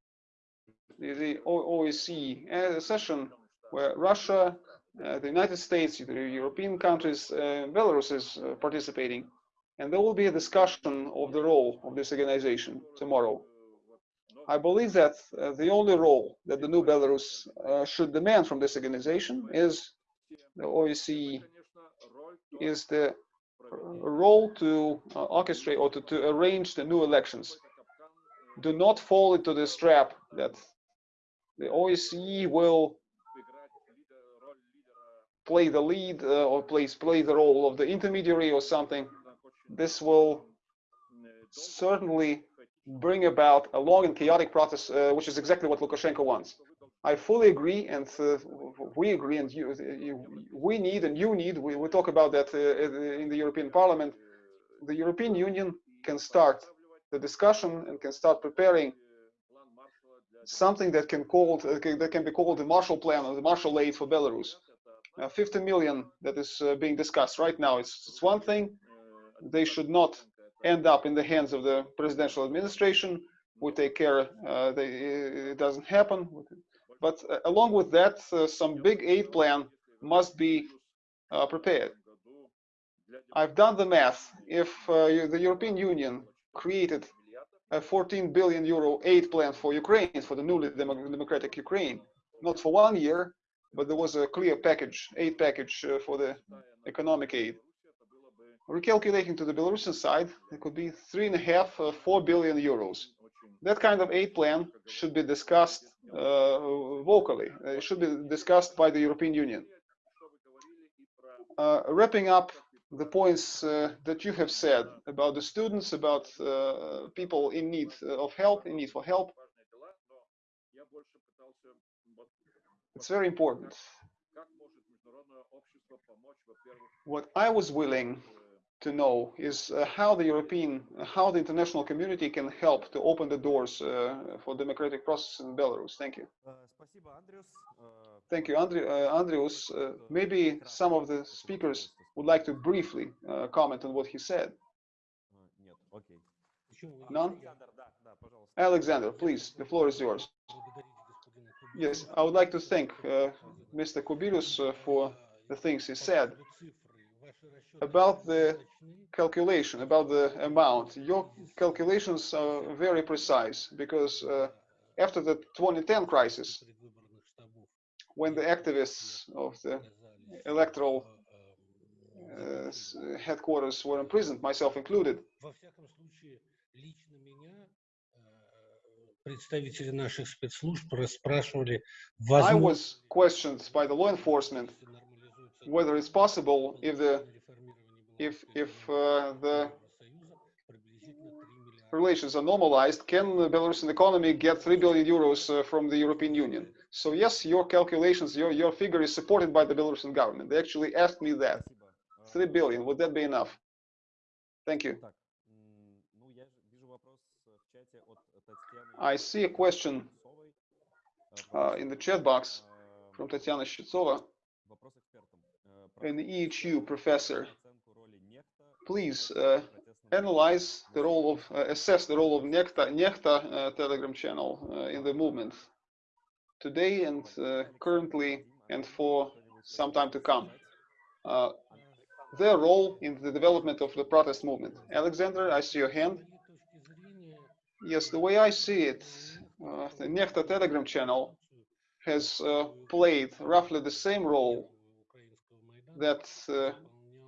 the, OSCE uh, session where Russia, uh, the United States, the European countries, uh, Belarus is uh, participating. And there will be a discussion of the role of this organization tomorrow. I believe that uh, the only role that the new Belarus uh, should demand from this organization is the OSCE is the role to uh, orchestrate or to, to arrange the new elections. Do not fall into this trap that the OSCE will play the lead uh, or plays play the role of the intermediary or something. This will certainly bring about a long and chaotic process, uh, which is exactly what Lukashenko wants. I fully agree, and uh, we agree, and you, you, we need, and you need. We, we talk about that uh, in the European Parliament. The European Union can start the discussion and can start preparing something that can called uh, that can be called the Marshall Plan or the Marshall Aid for Belarus. Uh, 50 million that is uh, being discussed right now. It's, it's one thing. They should not end up in the hands of the presidential administration. We take care. Uh, they, it doesn't happen. But uh, along with that, uh, some big aid plan must be uh, prepared. I've done the math. If uh, the European Union created a 14 billion euro aid plan for Ukraine, for the newly demo- democratic Ukraine, not for one year, but there was a clear package, aid package uh, for the economic aid. Recalculating to the Belarusian side, it could be three and a half, uh, four billion euros. That kind of aid plan should be discussed uh, vocally. It should be discussed by the European Union. Uh, wrapping up the points uh, that you have said about the students, about uh, people in need of help, in need for help, it's very important. What I was willing to know is uh, how the European, how the international community can help to open the doors uh, for democratic process in Belarus. Thank you. Thank you, Andri uh, Andrius. Uh, maybe some of the speakers would like to briefly uh, comment on what he said. None? Alexander, please, the floor is yours. Yes, I would like to thank uh, Mr. Kubilius for the things he said about the calculation, about the amount. Your calculations are very precise because uh, after the 2010 crisis, when the activists of the electoral uh, headquarters were imprisoned, myself included, I was questioned by the law enforcement whether it's possible if the if if uh, the relations are normalized, can the Belarusian economy get 3 billion euros uh, from the European Union? So yes, your calculations, your, your figure is supported by the Belarusian government. They actually asked me that. 3 billion, would that be enough? Thank you. I see a question uh, in the chat box from Tatiana Shchitsova an EHU professor. Please uh, analyze the role of, uh, assess the role of Nechta, Nechta uh, Telegram channel uh, in the movement today and uh, currently and for some time to come. their role in the development of the protest movement. Alexander, I see your hand. Yes, the way I see it, the Nechta Telegram channel has uh, played roughly the same role that uh,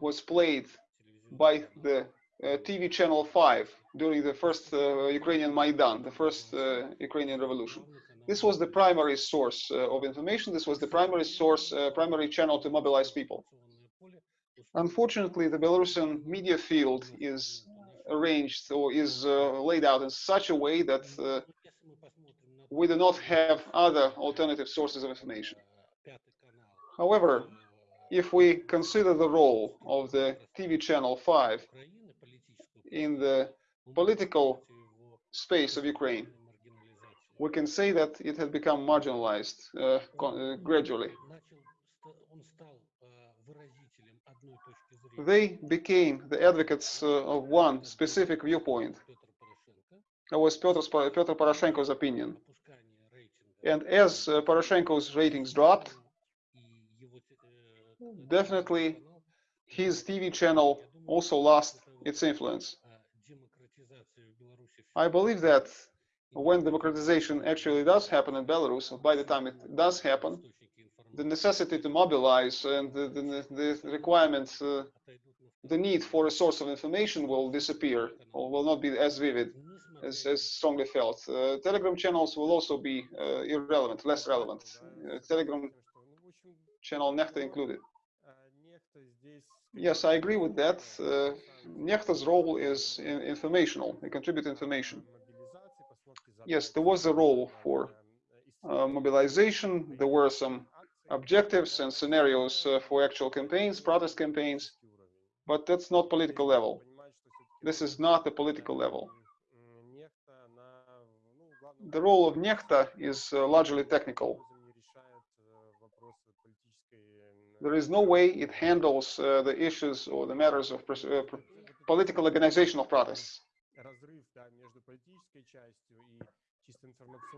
was played by the uh, TV channel 5 during the first uh, Ukrainian Maidan, the first Ukrainian revolution. This was the primary source of information. This was the primary source, primary channel to mobilize people. Unfortunately, the Belarusian media field is arranged or is uh, laid out in such a way that uh, we do not have other alternative sources of information. However, if we consider the role of the TV channel 5 in the political space of Ukraine, we can say that it had become marginalized uh, uh, gradually. They became the advocates uh, of one specific viewpoint. That was Petro Poroshenko's opinion. And as uh, Poroshenko's ratings dropped, definitely his TV channel also lost its influence. I believe that when democratization actually does happen in Belarus, by the time it does happen, the necessity to mobilize and the, the, the requirements, uh, the need for a source of information will disappear or will not be as vivid, as, as strongly felt. Uh, Telegram channels will also be uh, irrelevant, less relevant. Uh, Telegram channel Nechta included. Yes, I agree with that. Uh, Nechta's role is in, informational. They contribute information. Yes, there was a role for uh, mobilization. There were some objectives and scenarios uh, for actual campaigns, protest campaigns, but that's not political level. This is not the political level. The role of Nechta is uh, largely technical. there is no way it handles uh, the issues or the matters of uh, political organization of protests.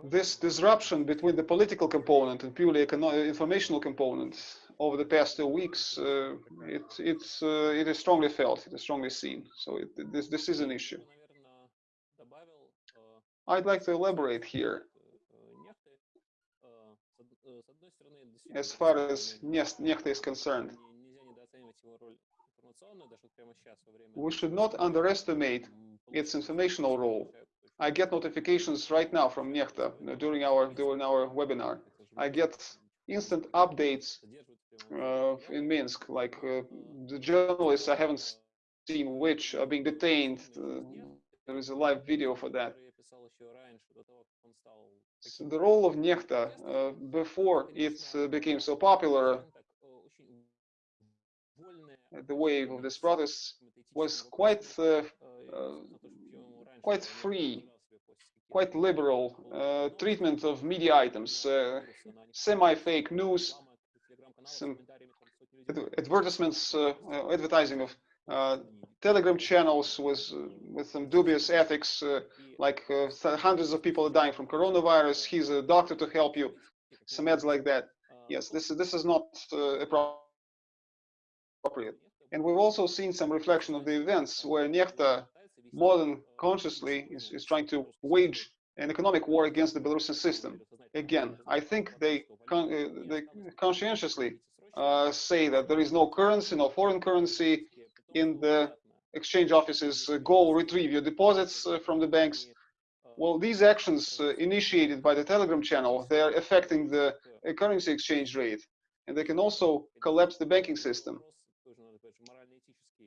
This disruption between the political component and purely informational component over the past two weeks, uh, it, it's, uh, it is strongly felt, it is strongly seen. So it, this, this is an issue. Э, I'd like to elaborate here. as far as Nechta is concerned. We should not underestimate its informational role. I get notifications right now from Nechta uh, during our during our webinar. I get instant updates uh, in Minsk, like uh, the journalists I haven't seen which are being detained. Uh, there is a live video for that который я писал еще раньше, до того, как он стал So таким the role of Nechta uh, before it uh, became so popular, скажем так, э, очень вольное uh, the wave of these protests какими-то was этическими quite uh, вопросами, uh, э, на то, что ему раньше quite он не free, позволял себе постить какие-то quite liberal uh, treatment of media items, uh, semi-fake news, some ad- advertisements, uh, uh, advertising of uh, Telegram channels was uh, with some dubious ethics, uh, like uh, hundreds of people are dying from coronavirus. He's a doctor to help you. Some ads like that. Yes, this is this is not uh, appropriate. And we've also seen some reflection of the events where Nechta more than consciously is, is trying to wage an economic war against the Belarusian system. Again, I think they con- uh, they conscientiously uh, say that there is no currency, no foreign currency in the exchange offices. Uh, go retrieve your deposits uh, from the banks. Well, these actions uh, initiated by the Telegram channel, they are affecting the currency exchange rate, and they can also collapse the banking system.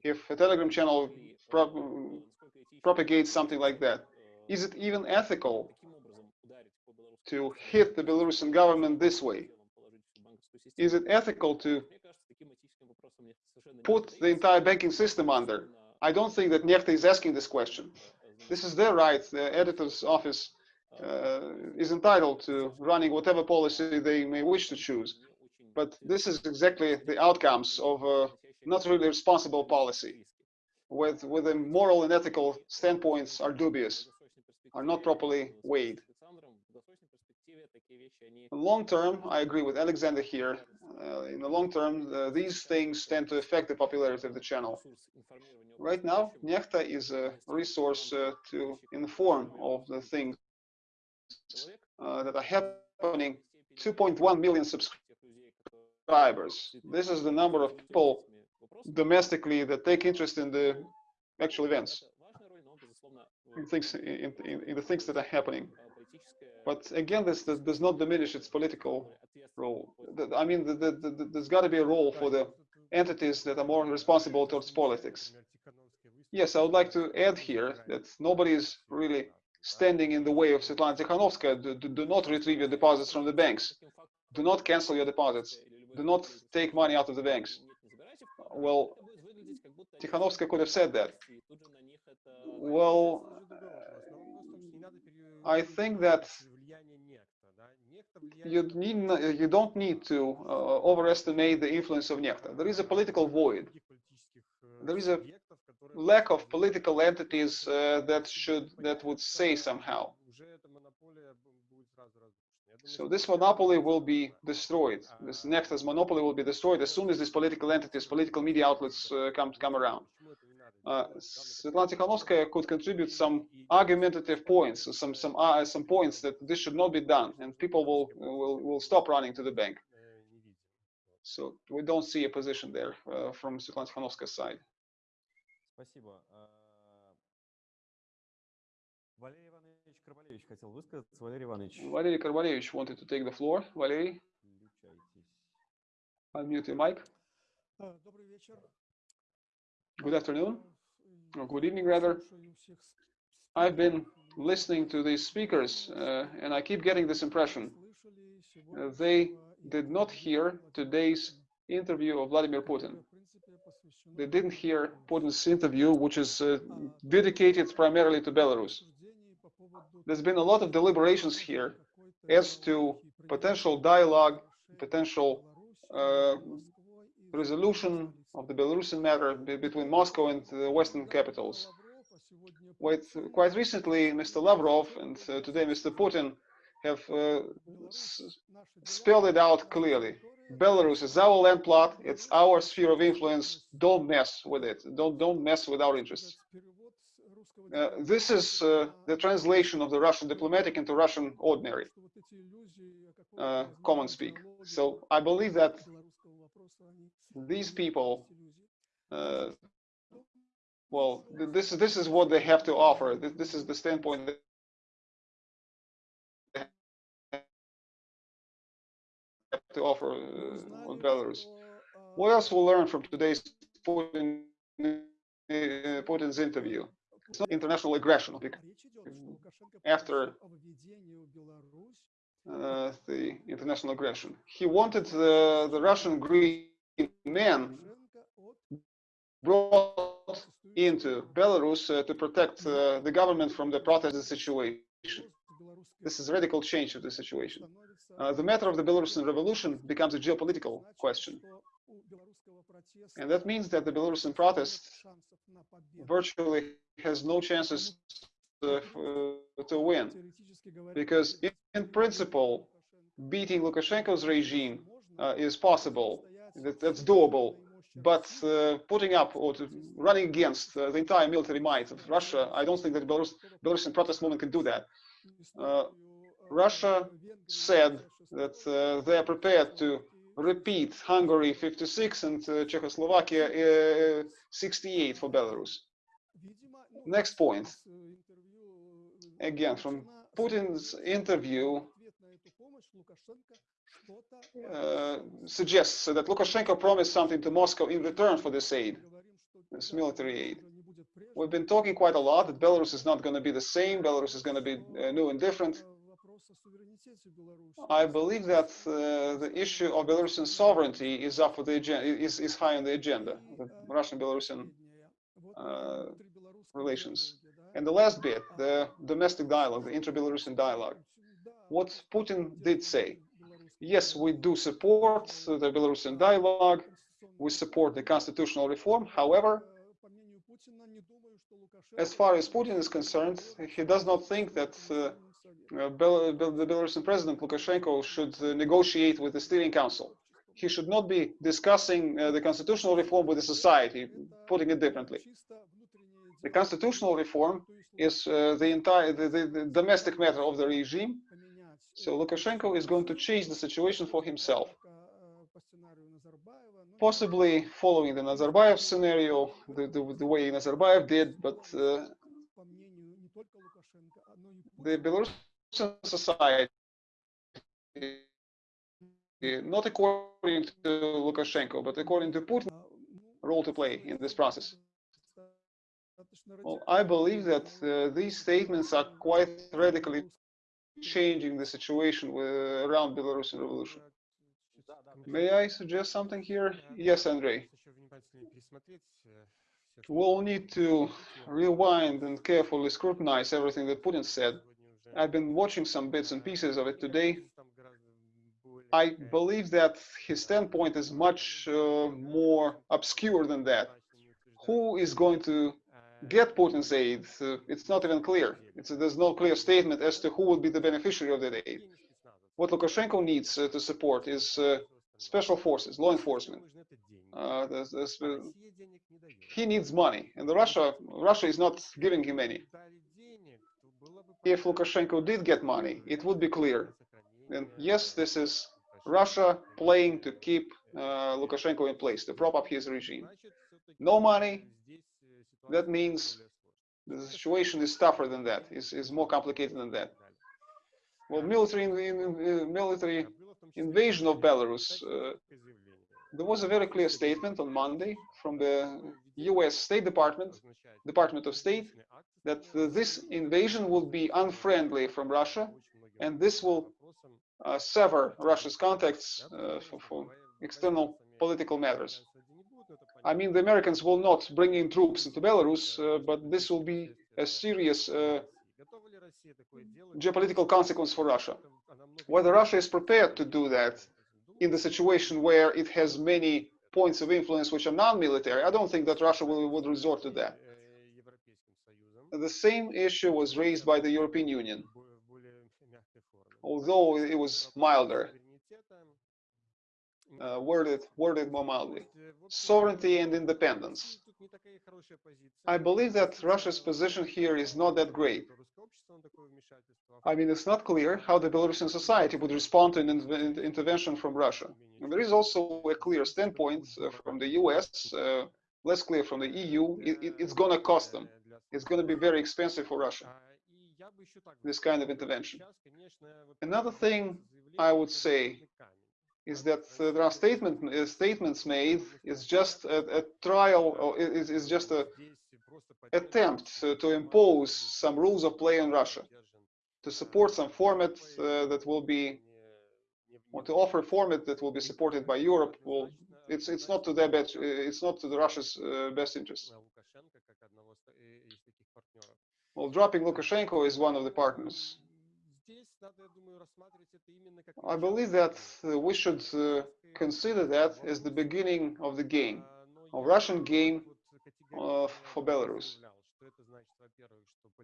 If a Telegram channel prop- propagates something like that, is it even ethical to hit the Belarusian government this way? Is it ethical to put the entire banking system under? I don't think that Nechta is asking this question. This is their right. The editor's office uh, is entitled to running whatever policy they may wish to choose. But this is exactly the outcomes of a not really responsible policy, with, with the moral and ethical standpoints are dubious, are not properly weighed. In the long term, I agree with Alexander here. Uh, in the long term, uh, these things tend to affect the popularity of the channel. Right now, Nechta is a resource uh, to inform of the things uh, that are happening. 2.1 million subscribers. This is the number of people domestically that take interest in the actual events, in things, in, in, in the things that are happening. But again, this, this does not diminish its political role. I mean, the, the, the, there's got to be a role for the entities that are more responsible towards politics. Yes, I would like to add here that nobody is really standing in the way of Svetlana Tikhanovskaya. Do, do, do not retrieve your deposits from the banks. Do not cancel your deposits. do not take money out of the banks. Well, Tikhanovskaya could have said that. Well, I think that you need you don't need to uh, overestimate the influence of Nechta. There is a political void. There is a lack of political entities uh, that should that would say somehow. So this monopoly will be destroyed. This Nechta's monopoly will be destroyed as soon as these political entities, political media outlets uh, come come around Uh, Svetlana Tikhanovskaya could contribute some argumentative points, some some uh, some points that this should not be done, and people will will will stop running to the bank. So we don't see a position there uh, from Svetlana Tikhanovskaya's side. Спасибо. А, Валерий Иванович Карбалевич хотел высказаться. Валерий Иванович, Valery Karvalevich wanted to take the floor. Valery, включайтесь. unmute your mic. А, Добрый вечер. Good afternoon, Э, or good evening rather. I've been listening to these speakers uh, and I keep getting this impression. Uh, they did not hear today's interview of Vladimir Putin. They didn't hear Putin's interview, which is uh, dedicated primarily to Belarus. There's been a lot of deliberations here as to potential dialogue, potential uh, resolution of the Belarusian matter between Moscow and the Western capitals. Quite recently, Mr. Lavrov and uh, today Mr. Putin have uh, spelled it out clearly. Belarus is our land plot. It's our sphere of influence. Don't mess with it. Don't don't mess with our interests. Uh, this is uh, the translation of the Russian diplomatic into Russian ordinary uh, common speak. So I believe that these people, uh, well, this is this is what they have to offer. This, is the standpoint that to offer uh, on Belarus. What else we'll learn from today's Putin, э, Putin's interview? It's not international aggression. After uh, the international aggression. He wanted the, the Russian green men brought into Belarus uh, to protect uh, the government from the protest situation. This is a radical change of the situation. Uh, the matter of the Belarusian revolution becomes a geopolitical question. And that means that the Belarusian protest virtually has no chances to win. because in- in principle, Beating Lukashenko's regime uh, is possible. That, that's doable. But uh, putting up or to, running against uh, the entire military might of Russia, I don't think that Belarus, Belarusian protest movement can do that. Uh, Russia said that uh, they are prepared to repeat Hungary 56 and uh, Czechoslovakia uh, 68 for Belarus. Next point, again, from Putin's interview uh, suggests that Lukashenko promised something to Moscow in return for this aid, this military aid. We've been talking quite a lot that Belarus is not going to be the same, Belarus is going to be uh, new and different. I believe that uh, the issue of Belarusian sovereignty is up for the agenda, is, is high on the agenda, the Russian-Belarusian uh, relations. And the last bit, the domestic dialogue, the inter-Belarusian dialogue. What Putin did say, yes, we do support the Belarusian dialogue, we support the constitutional reform. However, as far as Putin is concerned, he does not think that uh, uh, Bel- the Belarusian president Lukashenko should uh, negotiate with the steering council. He should not be discussing uh, the constitutional reform with the society, putting it differently. The constitutional reform is uh, the entire the, the, the domestic matter of the regime. So Lukashenko is going to change the situation for himself, possibly following the Nazarbayev scenario, the, the, the way Nazarbayev did, but uh, the Belarusian society, not according to Lukashenko, but according to Putin, role to play in this process. Well, I believe that uh, these statements are quite radically changing the situation with, uh, around Belarusian revolution. May I suggest something here? Yes, Andrei. We'll need to rewind and carefully scrutinize everything that Putin said. I've been watching some bits and pieces of it today. I believe that his standpoint is much uh, more obscure than that. Who is going to get Putin's aid? Uh, it's not even clear. It's, there's no clear statement as to who will be the beneficiary of that aid. What Lukashenko needs uh, to support is uh, special forces, law enforcement. Uh, there's- there's, uh, he needs money, and Russia Russia is not giving him any. If Lukashenko did get money, it would be clear. And yes, this is Russia playing to keep Lukashenko in place, to prop up his regime. No money, that means The situation is tougher than that. is is more complicated than that. Well, military in, in, uh, military invasion of Belarus. Uh, there was a very clear statement on Monday from the U.S. State Department, Department of State, that uh, this invasion will be unfriendly from Russia, and this will uh, sever Russia's contacts uh, for, for external political matters. I mean, the Americans will not bring in troops into Belarus, uh, but this will be a serious uh, geopolitical consequence for Russia. Whether Russia is prepared to do that in the situation where it has many points of influence which are non-military, I don't think that Russia will, would resort to that. The same issue was raised by the European Union, although it was milder, uh, worded, worded more mildly. Sovereignty and independence. I believe that Russia's position here is not that great. I mean, it's not clear how the Belarusian society would respond to an in- intervention from Russia. And there is also a clear standpoint uh, from the US, uh, less clear from the EU. It, it- it's going to cost them. It's going to be very expensive for Russia, this kind of intervention. Another thing I would say is that uh, there are statement, uh, statements made. It's just a, a trial, or it's, it's just a attempt uh, to impose some rules of play in Russia, to support some format uh, that will be, or to offer a format that will be supported by Europe. Well, it's it's not to their best, uh, it's not to the Russia's uh, best interest. Well, dropping Lukashenko is one of the partners. I believe that we should uh, consider that as the beginning of the game, of Russian game uh, for Belarus.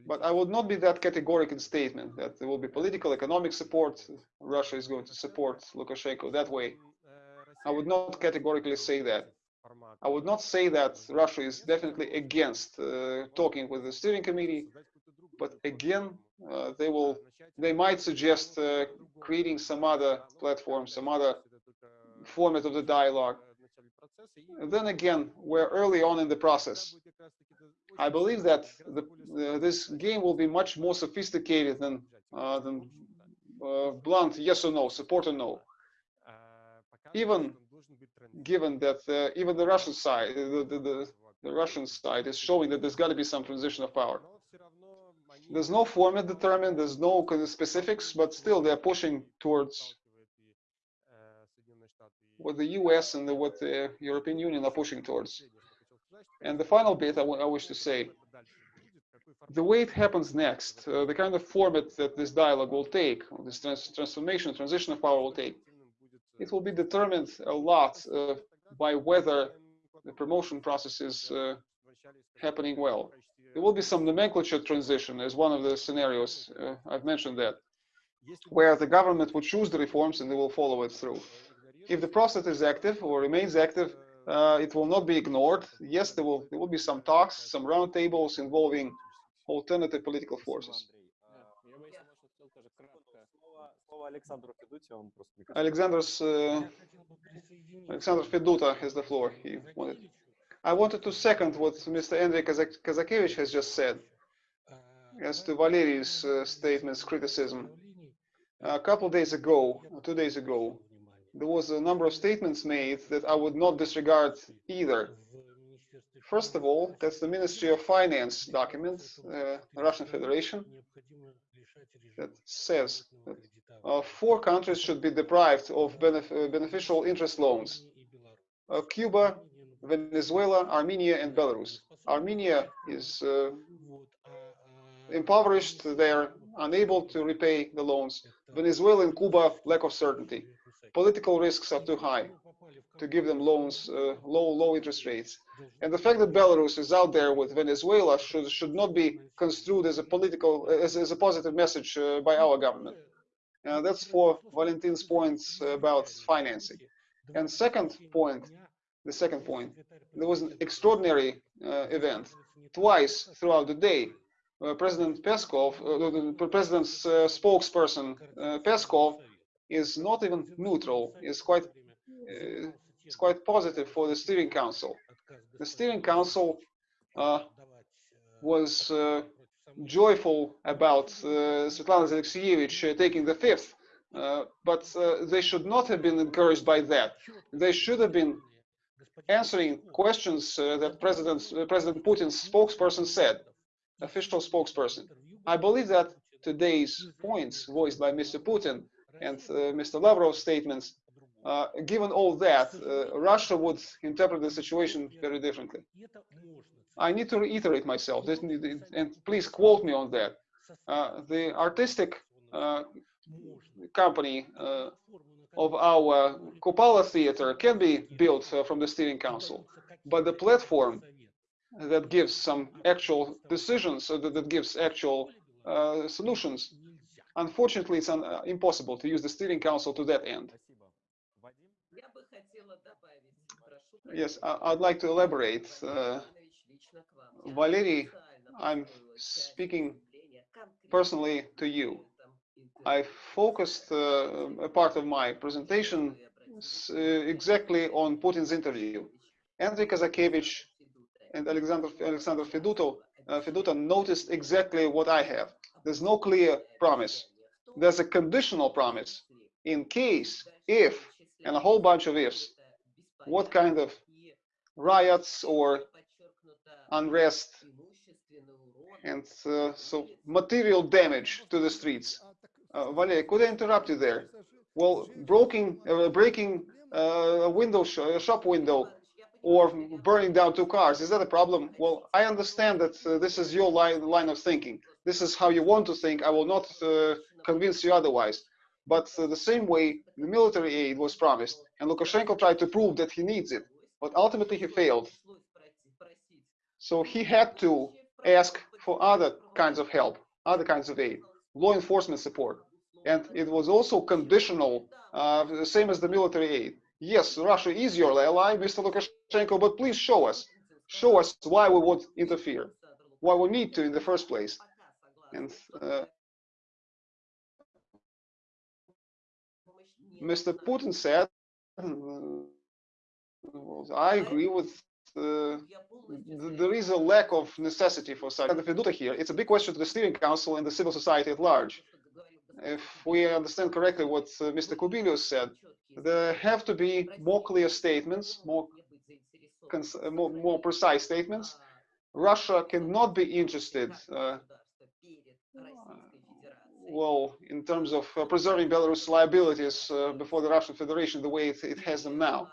But I would not be that categorical in statement that there will be political, economic support. Russia is going to support Lukashenko that way. I would not categorically say that. I would not say that Russia is definitely against uh, talking with the steering committee, but again, uh, they will, they might suggest uh, creating some other platform, some other format of the dialogue. And then again, we're early on in the process. I believe that the, uh, this game will be much more sophisticated than uh, than uh, blunt yes or no, support or no. Even given that even the Russian side, the, the, the, the Russian side is showing that there's got to be some transition of power. There's no format determined, there's no specifics, but still they're pushing towards what the US and the, what the European Union are pushing towards. And the final bit I I wish to say, the way it happens next, uh, the kind of format that this dialogue will take, this trans- transformation, transition of power will take, it will be determined a lot uh, by whether the promotion process is uh, happening well. There will be some nomenclature transition as one of the scenarios. Uh, I've mentioned that, where the government would choose the reforms and they will follow it through. If the process is active or remains active, uh, it will not be ignored. Yes, there will, there will be some talks, some roundtables involving alternative political forces. Alexander's, uh, Alexander Feduta has the floor. He wanted. I wanted to second what Mr. Andrei Kazakevich has just said uh, as to Valery's uh, statements, criticism. A couple days ago, two days ago, there was a number of statements made that I would not disregard either. First of all, that's the Ministry of Finance document, uh, Russian Federation, that says that uh, four countries should be deprived of benef uh, beneficial interest loans. Uh, Cuba, Venezuela, Armenia, and Belarus. Armenia is uh, impoverished, they're unable to repay the loans. Venezuela and Cuba, lack of certainty. Political risks are too high to give them loans, uh, low, low interest rates. And the fact that Belarus is out there with Venezuela should, should not be construed as a political, as, as a positive message uh, by our government. Uh, that's for Valentin's points about financing. And second point, the second point, there was an extraordinary uh, event. Twice throughout the day, uh, President Peskov, uh, the president's uh, spokesperson uh, Peskov, is not even neutral. is quite uh, is quite positive for the steering council. The steering council was joyful about Svetlana Alexievich uh, taking the fifth, but they should not have been encouraged by that. They should have been answering questions uh, that President uh, President Putin's spokesperson said, official spokesperson. I believe that today's points voiced by Mr. Putin and uh, Mr. Lavrov's statements, uh, given all that, uh, Russia would interpret the situation very differently. I need to reiterate myself, and please quote me on that. Uh, the artistic uh, company uh, of our Kupala theater can be built uh, from the steering council, but the platform that gives some actual decisions, uh, that gives actual uh, solutions. Unfortunately, it's un uh, impossible to use the steering council to that end. Yes, I would like to elaborate. Uh, Valery, I'm speaking personally to you. I focused uh, a part of my presentation uh, exactly on Putin's interview. Andrei Kazakevich and Alexander Alexander Feduto, uh, Feduta noticed exactly what I have. There's no clear promise. There's a conditional promise in case, if, and a whole bunch of ifs. What kind of riots or unrest and uh, so material damage to the streets uh, could I interrupt you there? Well, breaking, uh, breaking uh, a window, sh- a shop window, or burning down two cars, is that a problem? Well, I understand that uh, this is your line, line of thinking. This is how you want to think. I will not uh, convince you otherwise. But the same way, the military aid was promised, and Lukashenko tried to prove that he needs it, but ultimately he failed. So he had to ask for other kinds of help, other kinds of aid, law enforcement support. And it was also conditional, uh, the same as the military aid. Yes, Russia is your ally, Mr. Lukashenko, but please show us, show us why we would interfere, why we need to in the first place. And uh, Mr. Putin said, uh, well, I agree with th- there is a lack of necessity for such. If we do here, it's a big question to the steering council and the civil society at large. If we understand correctly what uh, Mr. Kubilius said, there have to be more clear statements, more, uh, more, more precise statements. Russia cannot be interested, uh, well, in terms of uh, preserving Belarus liabilities uh, before the Russian Federation the way it, it has them now.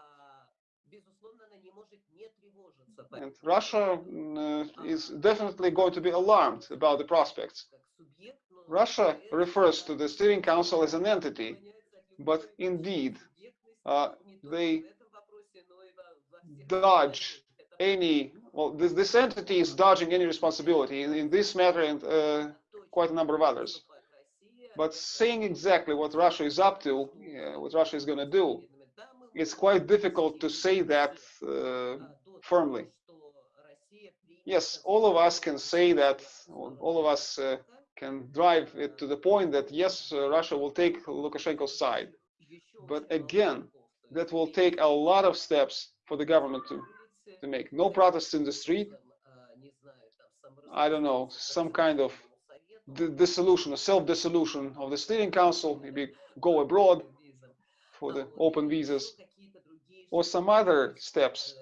And Russia mm, uh, is definitely going to be alarmed about the prospects. Russia refers to the steering council as an entity, but indeed, uh, they dodge any, well, this, this entity is dodging any responsibility in, in this matter and uh, quite a number of others. But saying exactly what Russia is up to, what Russia is going to do, it's quite difficult to say that uh, firmly. Yes, all of us can say that, all of us uh, can drive it to the point that yes, uh, Russia will take Lukashenko's side. But again, that will take a lot of steps for the government to, to make. No protests in the street. I don't know, some kind of dissolution, a self-dissolution of the steering council, maybe go abroad for the open visas, or some other steps.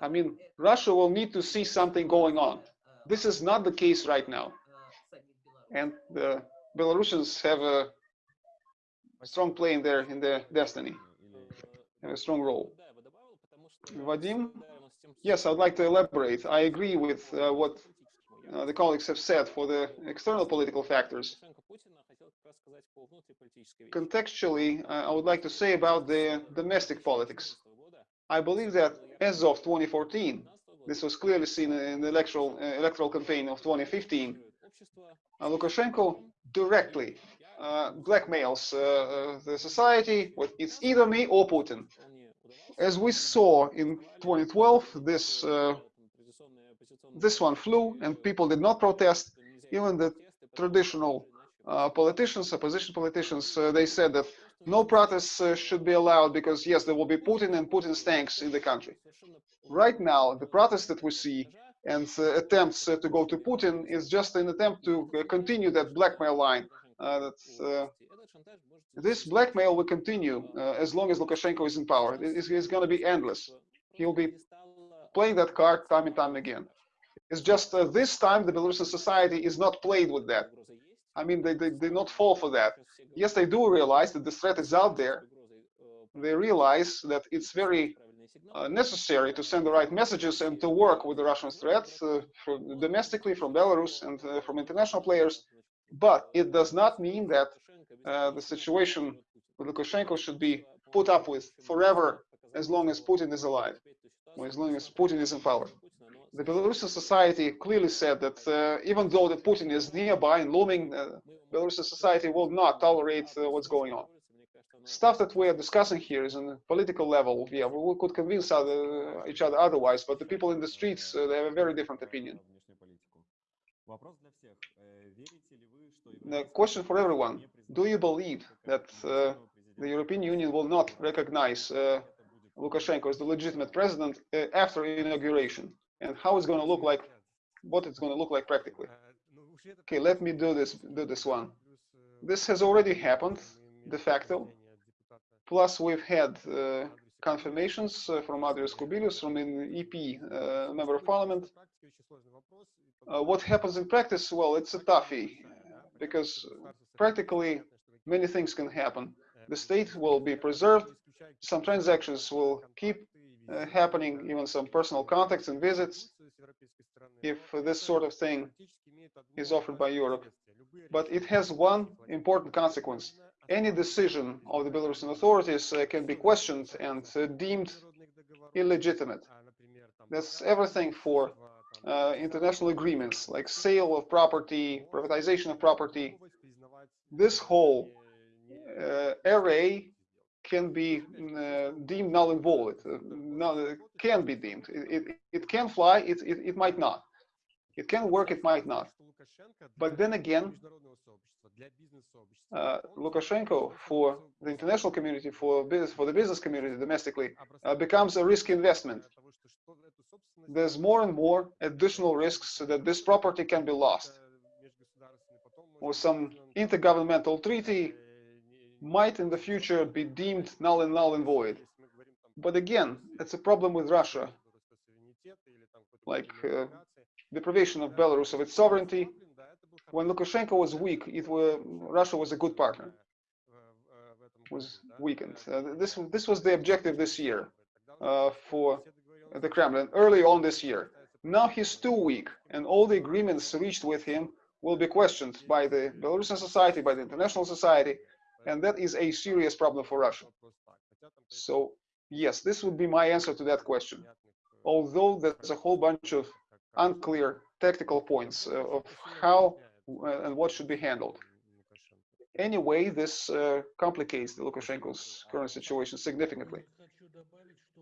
I mean, Russia will need to see something going on. This is not the case right now. And the Belarusians have a, strong play in their, in their destiny, have a strong role. Vadim? Yes, I would like to elaborate. I agree with uh, what uh, the colleagues have said for the external political factors. Contextually, uh, I would like to say about the domestic politics. I believe that as of 2014, this was clearly seen in the electoral, uh, electoral campaign of 2015, uh, Lukashenko directly uh, blackmails uh, uh, the society with it's either me or Putin. As we saw in 2012, this uh, this one flew and people did not protest. Even the traditional politicians, opposition politicians, they said that no protests uh, should be allowed because yes, there will be Putin and Putin's tanks in the country. Right now, the protests that we see and uh, attempts uh, to go to Putin is just an attempt to uh, continue that blackmail line. Uh, that uh, this blackmail will continue as long as Lukashenko is in power. It is it's going to be endless. He'll be playing that card time and time again. It's just this time the Belarusian society is not played with that. I mean, they, they they not fall for that. Yes, they do realize that the threat is out there. They realize that it's very uh, necessary to send the right messages and to work with the Russian threat uh, from domestically from Belarus and uh, from international players. But it does not mean that uh, the situation with Lukashenko should be put up with forever as long as Putin is alive, or as long as Putin is in power the Belarusian society clearly said that uh, even though that Putin is nearby and looming, uh, Belarusian society will not tolerate uh, what's going on. Stuff that we are discussing here is on a political level. Yeah, we could convince other, each other otherwise, but the people in the streets, uh, they have a very different opinion. The question for everyone, do you believe that uh, the European Union will not recognize uh, Lukashenko as the legitimate president after inauguration? And how it's going to look like, what it's going to look like practically? Okay, let me do this. Do this one. This has already happened de facto. Plus, we've had uh, confirmations uh, from Andrius Kubilius, from an EP uh, member of parliament. Uh, what happens in practice? Well, it's a toughie because practically many things can happen. The state will be preserved. Some transactions will keep uh, happening, even some personal contacts and visits, if this sort of thing is offered by Europe. But it has one important consequence. Any decision of the Belarusian authorities uh, can be questioned and uh, deemed illegitimate. That's everything for uh, international agreements like sale of property, privatization of property. This whole uh, array can be mm, uh, deemed null and void. Uh, uh, can be deemed. It, it, it can fly, it, it, it might not. It can work, it might not. But then again, uh, Lukashenko for the international community, for business, for the business community domestically, uh, becomes a risk investment. There's more and more additional risks that this property can be lost, or some intergovernmental treaty might in the future be deemed null and null and void. But again, it's a problem with Russia, like uh, deprivation of Belarus of its sovereignty. When Lukashenko was weak, it were, Russia was a good partner. Was weakened. Uh, this this was the objective this year uh, for the Kremlin early on this year. Now he's too weak, and all the agreements reached with him will be questioned by the Belarusian society, by the international society, and that is a serious problem for Russia. So yes, this would be my answer to that question. Although there's a whole bunch of unclear tactical points uh, of how uh, and what should be handled. Anyway, this uh, complicates the Lukashenko's current situation significantly.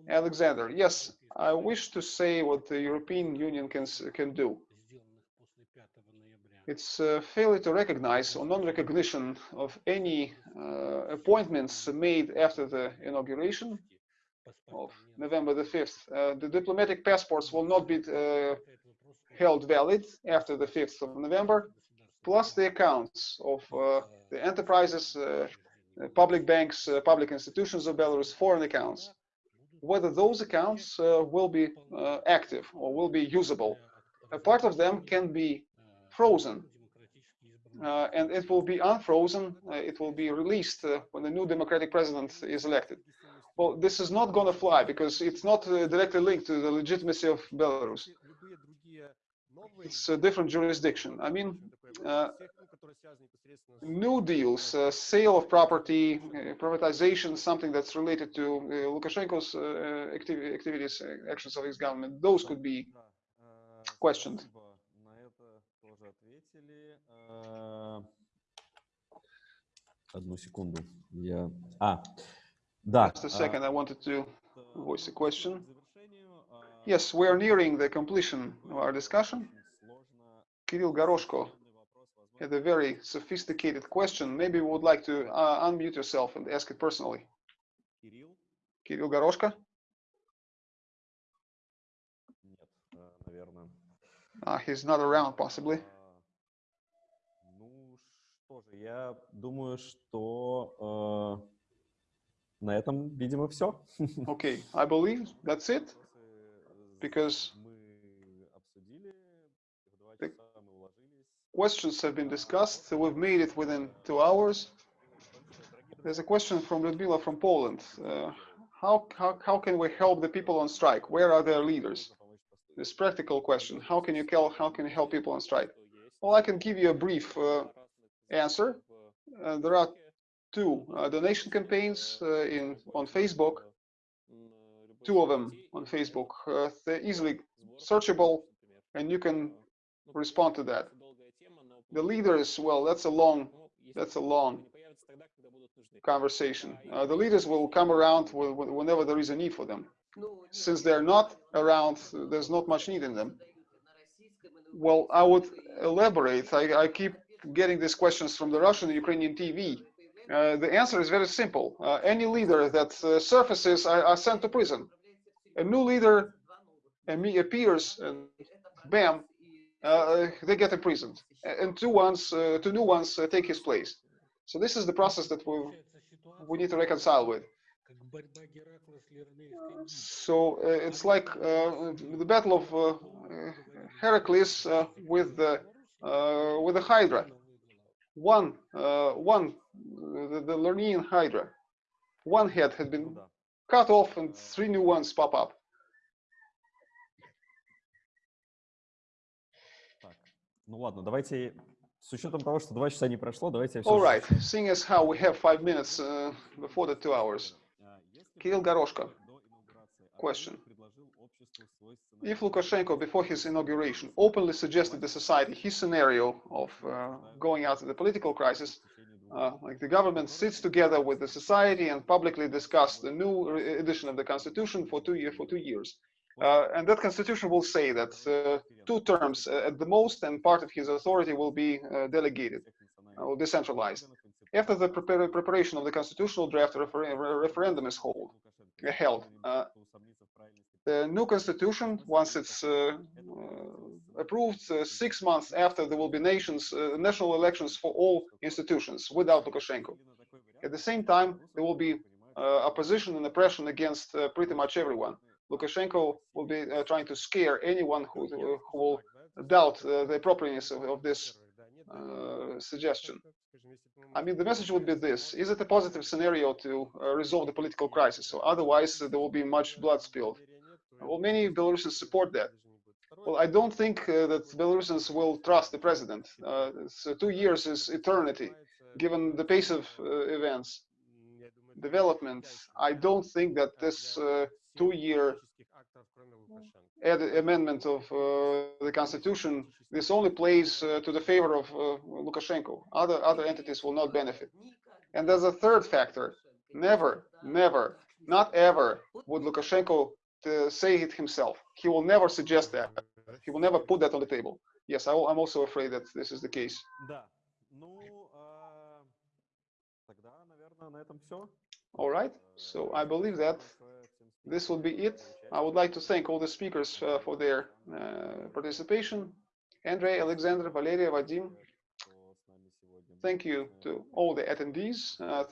Alexander, yes, I wish to say what the European Union can can do. It's uh, failure to recognize or non-recognition of any uh, appointments made after the inauguration of November the 5th. Uh, the diplomatic passports will not be uh, held valid after the 5th of November, plus the accounts of uh, the enterprises, uh, public banks, public institutions of Belarus, foreign accounts. Whether those accounts will be active or will be usable. A part of them can be frozen. Uh, and it will be unfrozen, uh, it will be released uh, when the new democratic president is elected. Well, this is not going to fly because it's not uh, directly linked to the legitimacy of Belarus. It's a different jurisdiction. I mean, uh, new deals, uh, sale of property, privatization, something that's related to Lukashenko's activities, actions of his government, those could be questioned слушали... Э, одну секунду. Я... А, да. Just a second, I wanted to э, voice a question. Э, yes, we are nearing the completion of our discussion. Kirill Goroshko had a very sophisticated question. Maybe you would like to uh, unmute yourself and ask it personally. Кирилл? Кирилл Горошко? Нет, наверное. Uh, he's not around, possibly А, Ну что же, я думаю, что э, на этом, видимо, все. (laughs) Okay, I believe that's it. because мы обсудили, в два the часа мы уложились. Questions have been discussed. We've made it within two hours. There's a question from Ludmila from Poland. Uh, how, how, how can we help the people on strike? Where are their leaders? This practical question. How can you tell, how can you help people on strike? Well, I can give you a brief uh, answer. Uh, there are two uh, donation campaigns uh, in on Facebook, two of them on Facebook. Uh, they're easily searchable, and you can respond to that. The leaders, well, that's a long, that's a long conversation. Uh, the leaders will come around whenever there is a need for them. Since they're not around, there's not much need in them well i would elaborate I, I, keep getting these questions from the Russian and Ukrainian TV? Uh, the answer is very simple. Uh, any leader that uh, surfaces are, are, sent to prison. A new leader appears and bam, uh, uh, they get imprisoned. And two, ones, two new ones take his place. So this is the process that we we need to reconcile with. So uh, it's like uh, the battle of uh, Heracles with the uh, with a Hydra. One, uh, one, the, the Lernaean Hydra. One head has been cut off and three new ones pop up. Ну ладно, давайте с учетом того, что два часа не прошло, давайте. All right, seeing as how we have five minutes uh, before the two hours. Кирилл Горошко, question. If Lukashenko, before his inauguration, openly suggested the society his scenario of uh, going out of the political crisis, uh, like the government sits together with the society and publicly discuss the new edition of the constitution for two year for two years, uh, and that constitution will say that uh, two terms uh, at the most, and part of his authority will be uh, delegated or decentralized. After the prepar- preparation of the constitutional draft, a refer- referendum is hold, uh, held. The new constitution, once it's uh, uh, approved, uh, six months after there will be nations, national elections for all institutions without Lukashenko. At the same time, there will be opposition and oppression against pretty much everyone. Lukashenko will be trying to scare anyone who, who will doubt the appropriateness of, of this uh, suggestion. I mean, the message would be this: Is it a positive scenario to uh, resolve the political crisis? So otherwise, uh, there will be much blood spilled. Well, many Belarusians support that. Well, I don't think uh, that Belarusians will trust the president. Uh, so two years is eternity, given the pace of uh, events, developments. I don't think that this uh, two-year amendment of uh, the constitution this only plays uh, to the favor of Lukashenko. Other other entities will not benefit. And there's a third factor. Never, never, not ever would Lukashenko uh, it himself. He will never suggest that. He will never put that on the table. Yes, I am also afraid that this is the case. All right, so I believe that this will be it. I would like to thank all the speakers uh, for their uh, participation. Andrei, Alexander, Valeria, Vadim, thank you to all the attendees. Uh,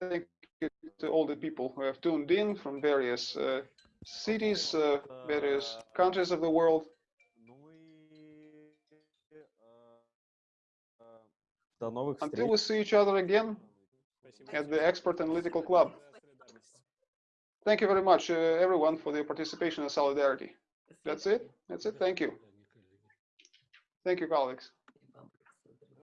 thank you to all the people who have tuned in from various uh, cities, uh, various countries of the world. Until we see each other again at the Expert Analytical Club. Thank you very much, uh, everyone, for their participation and solidarity. That's it. That's it. Thank you. Thank you, colleagues.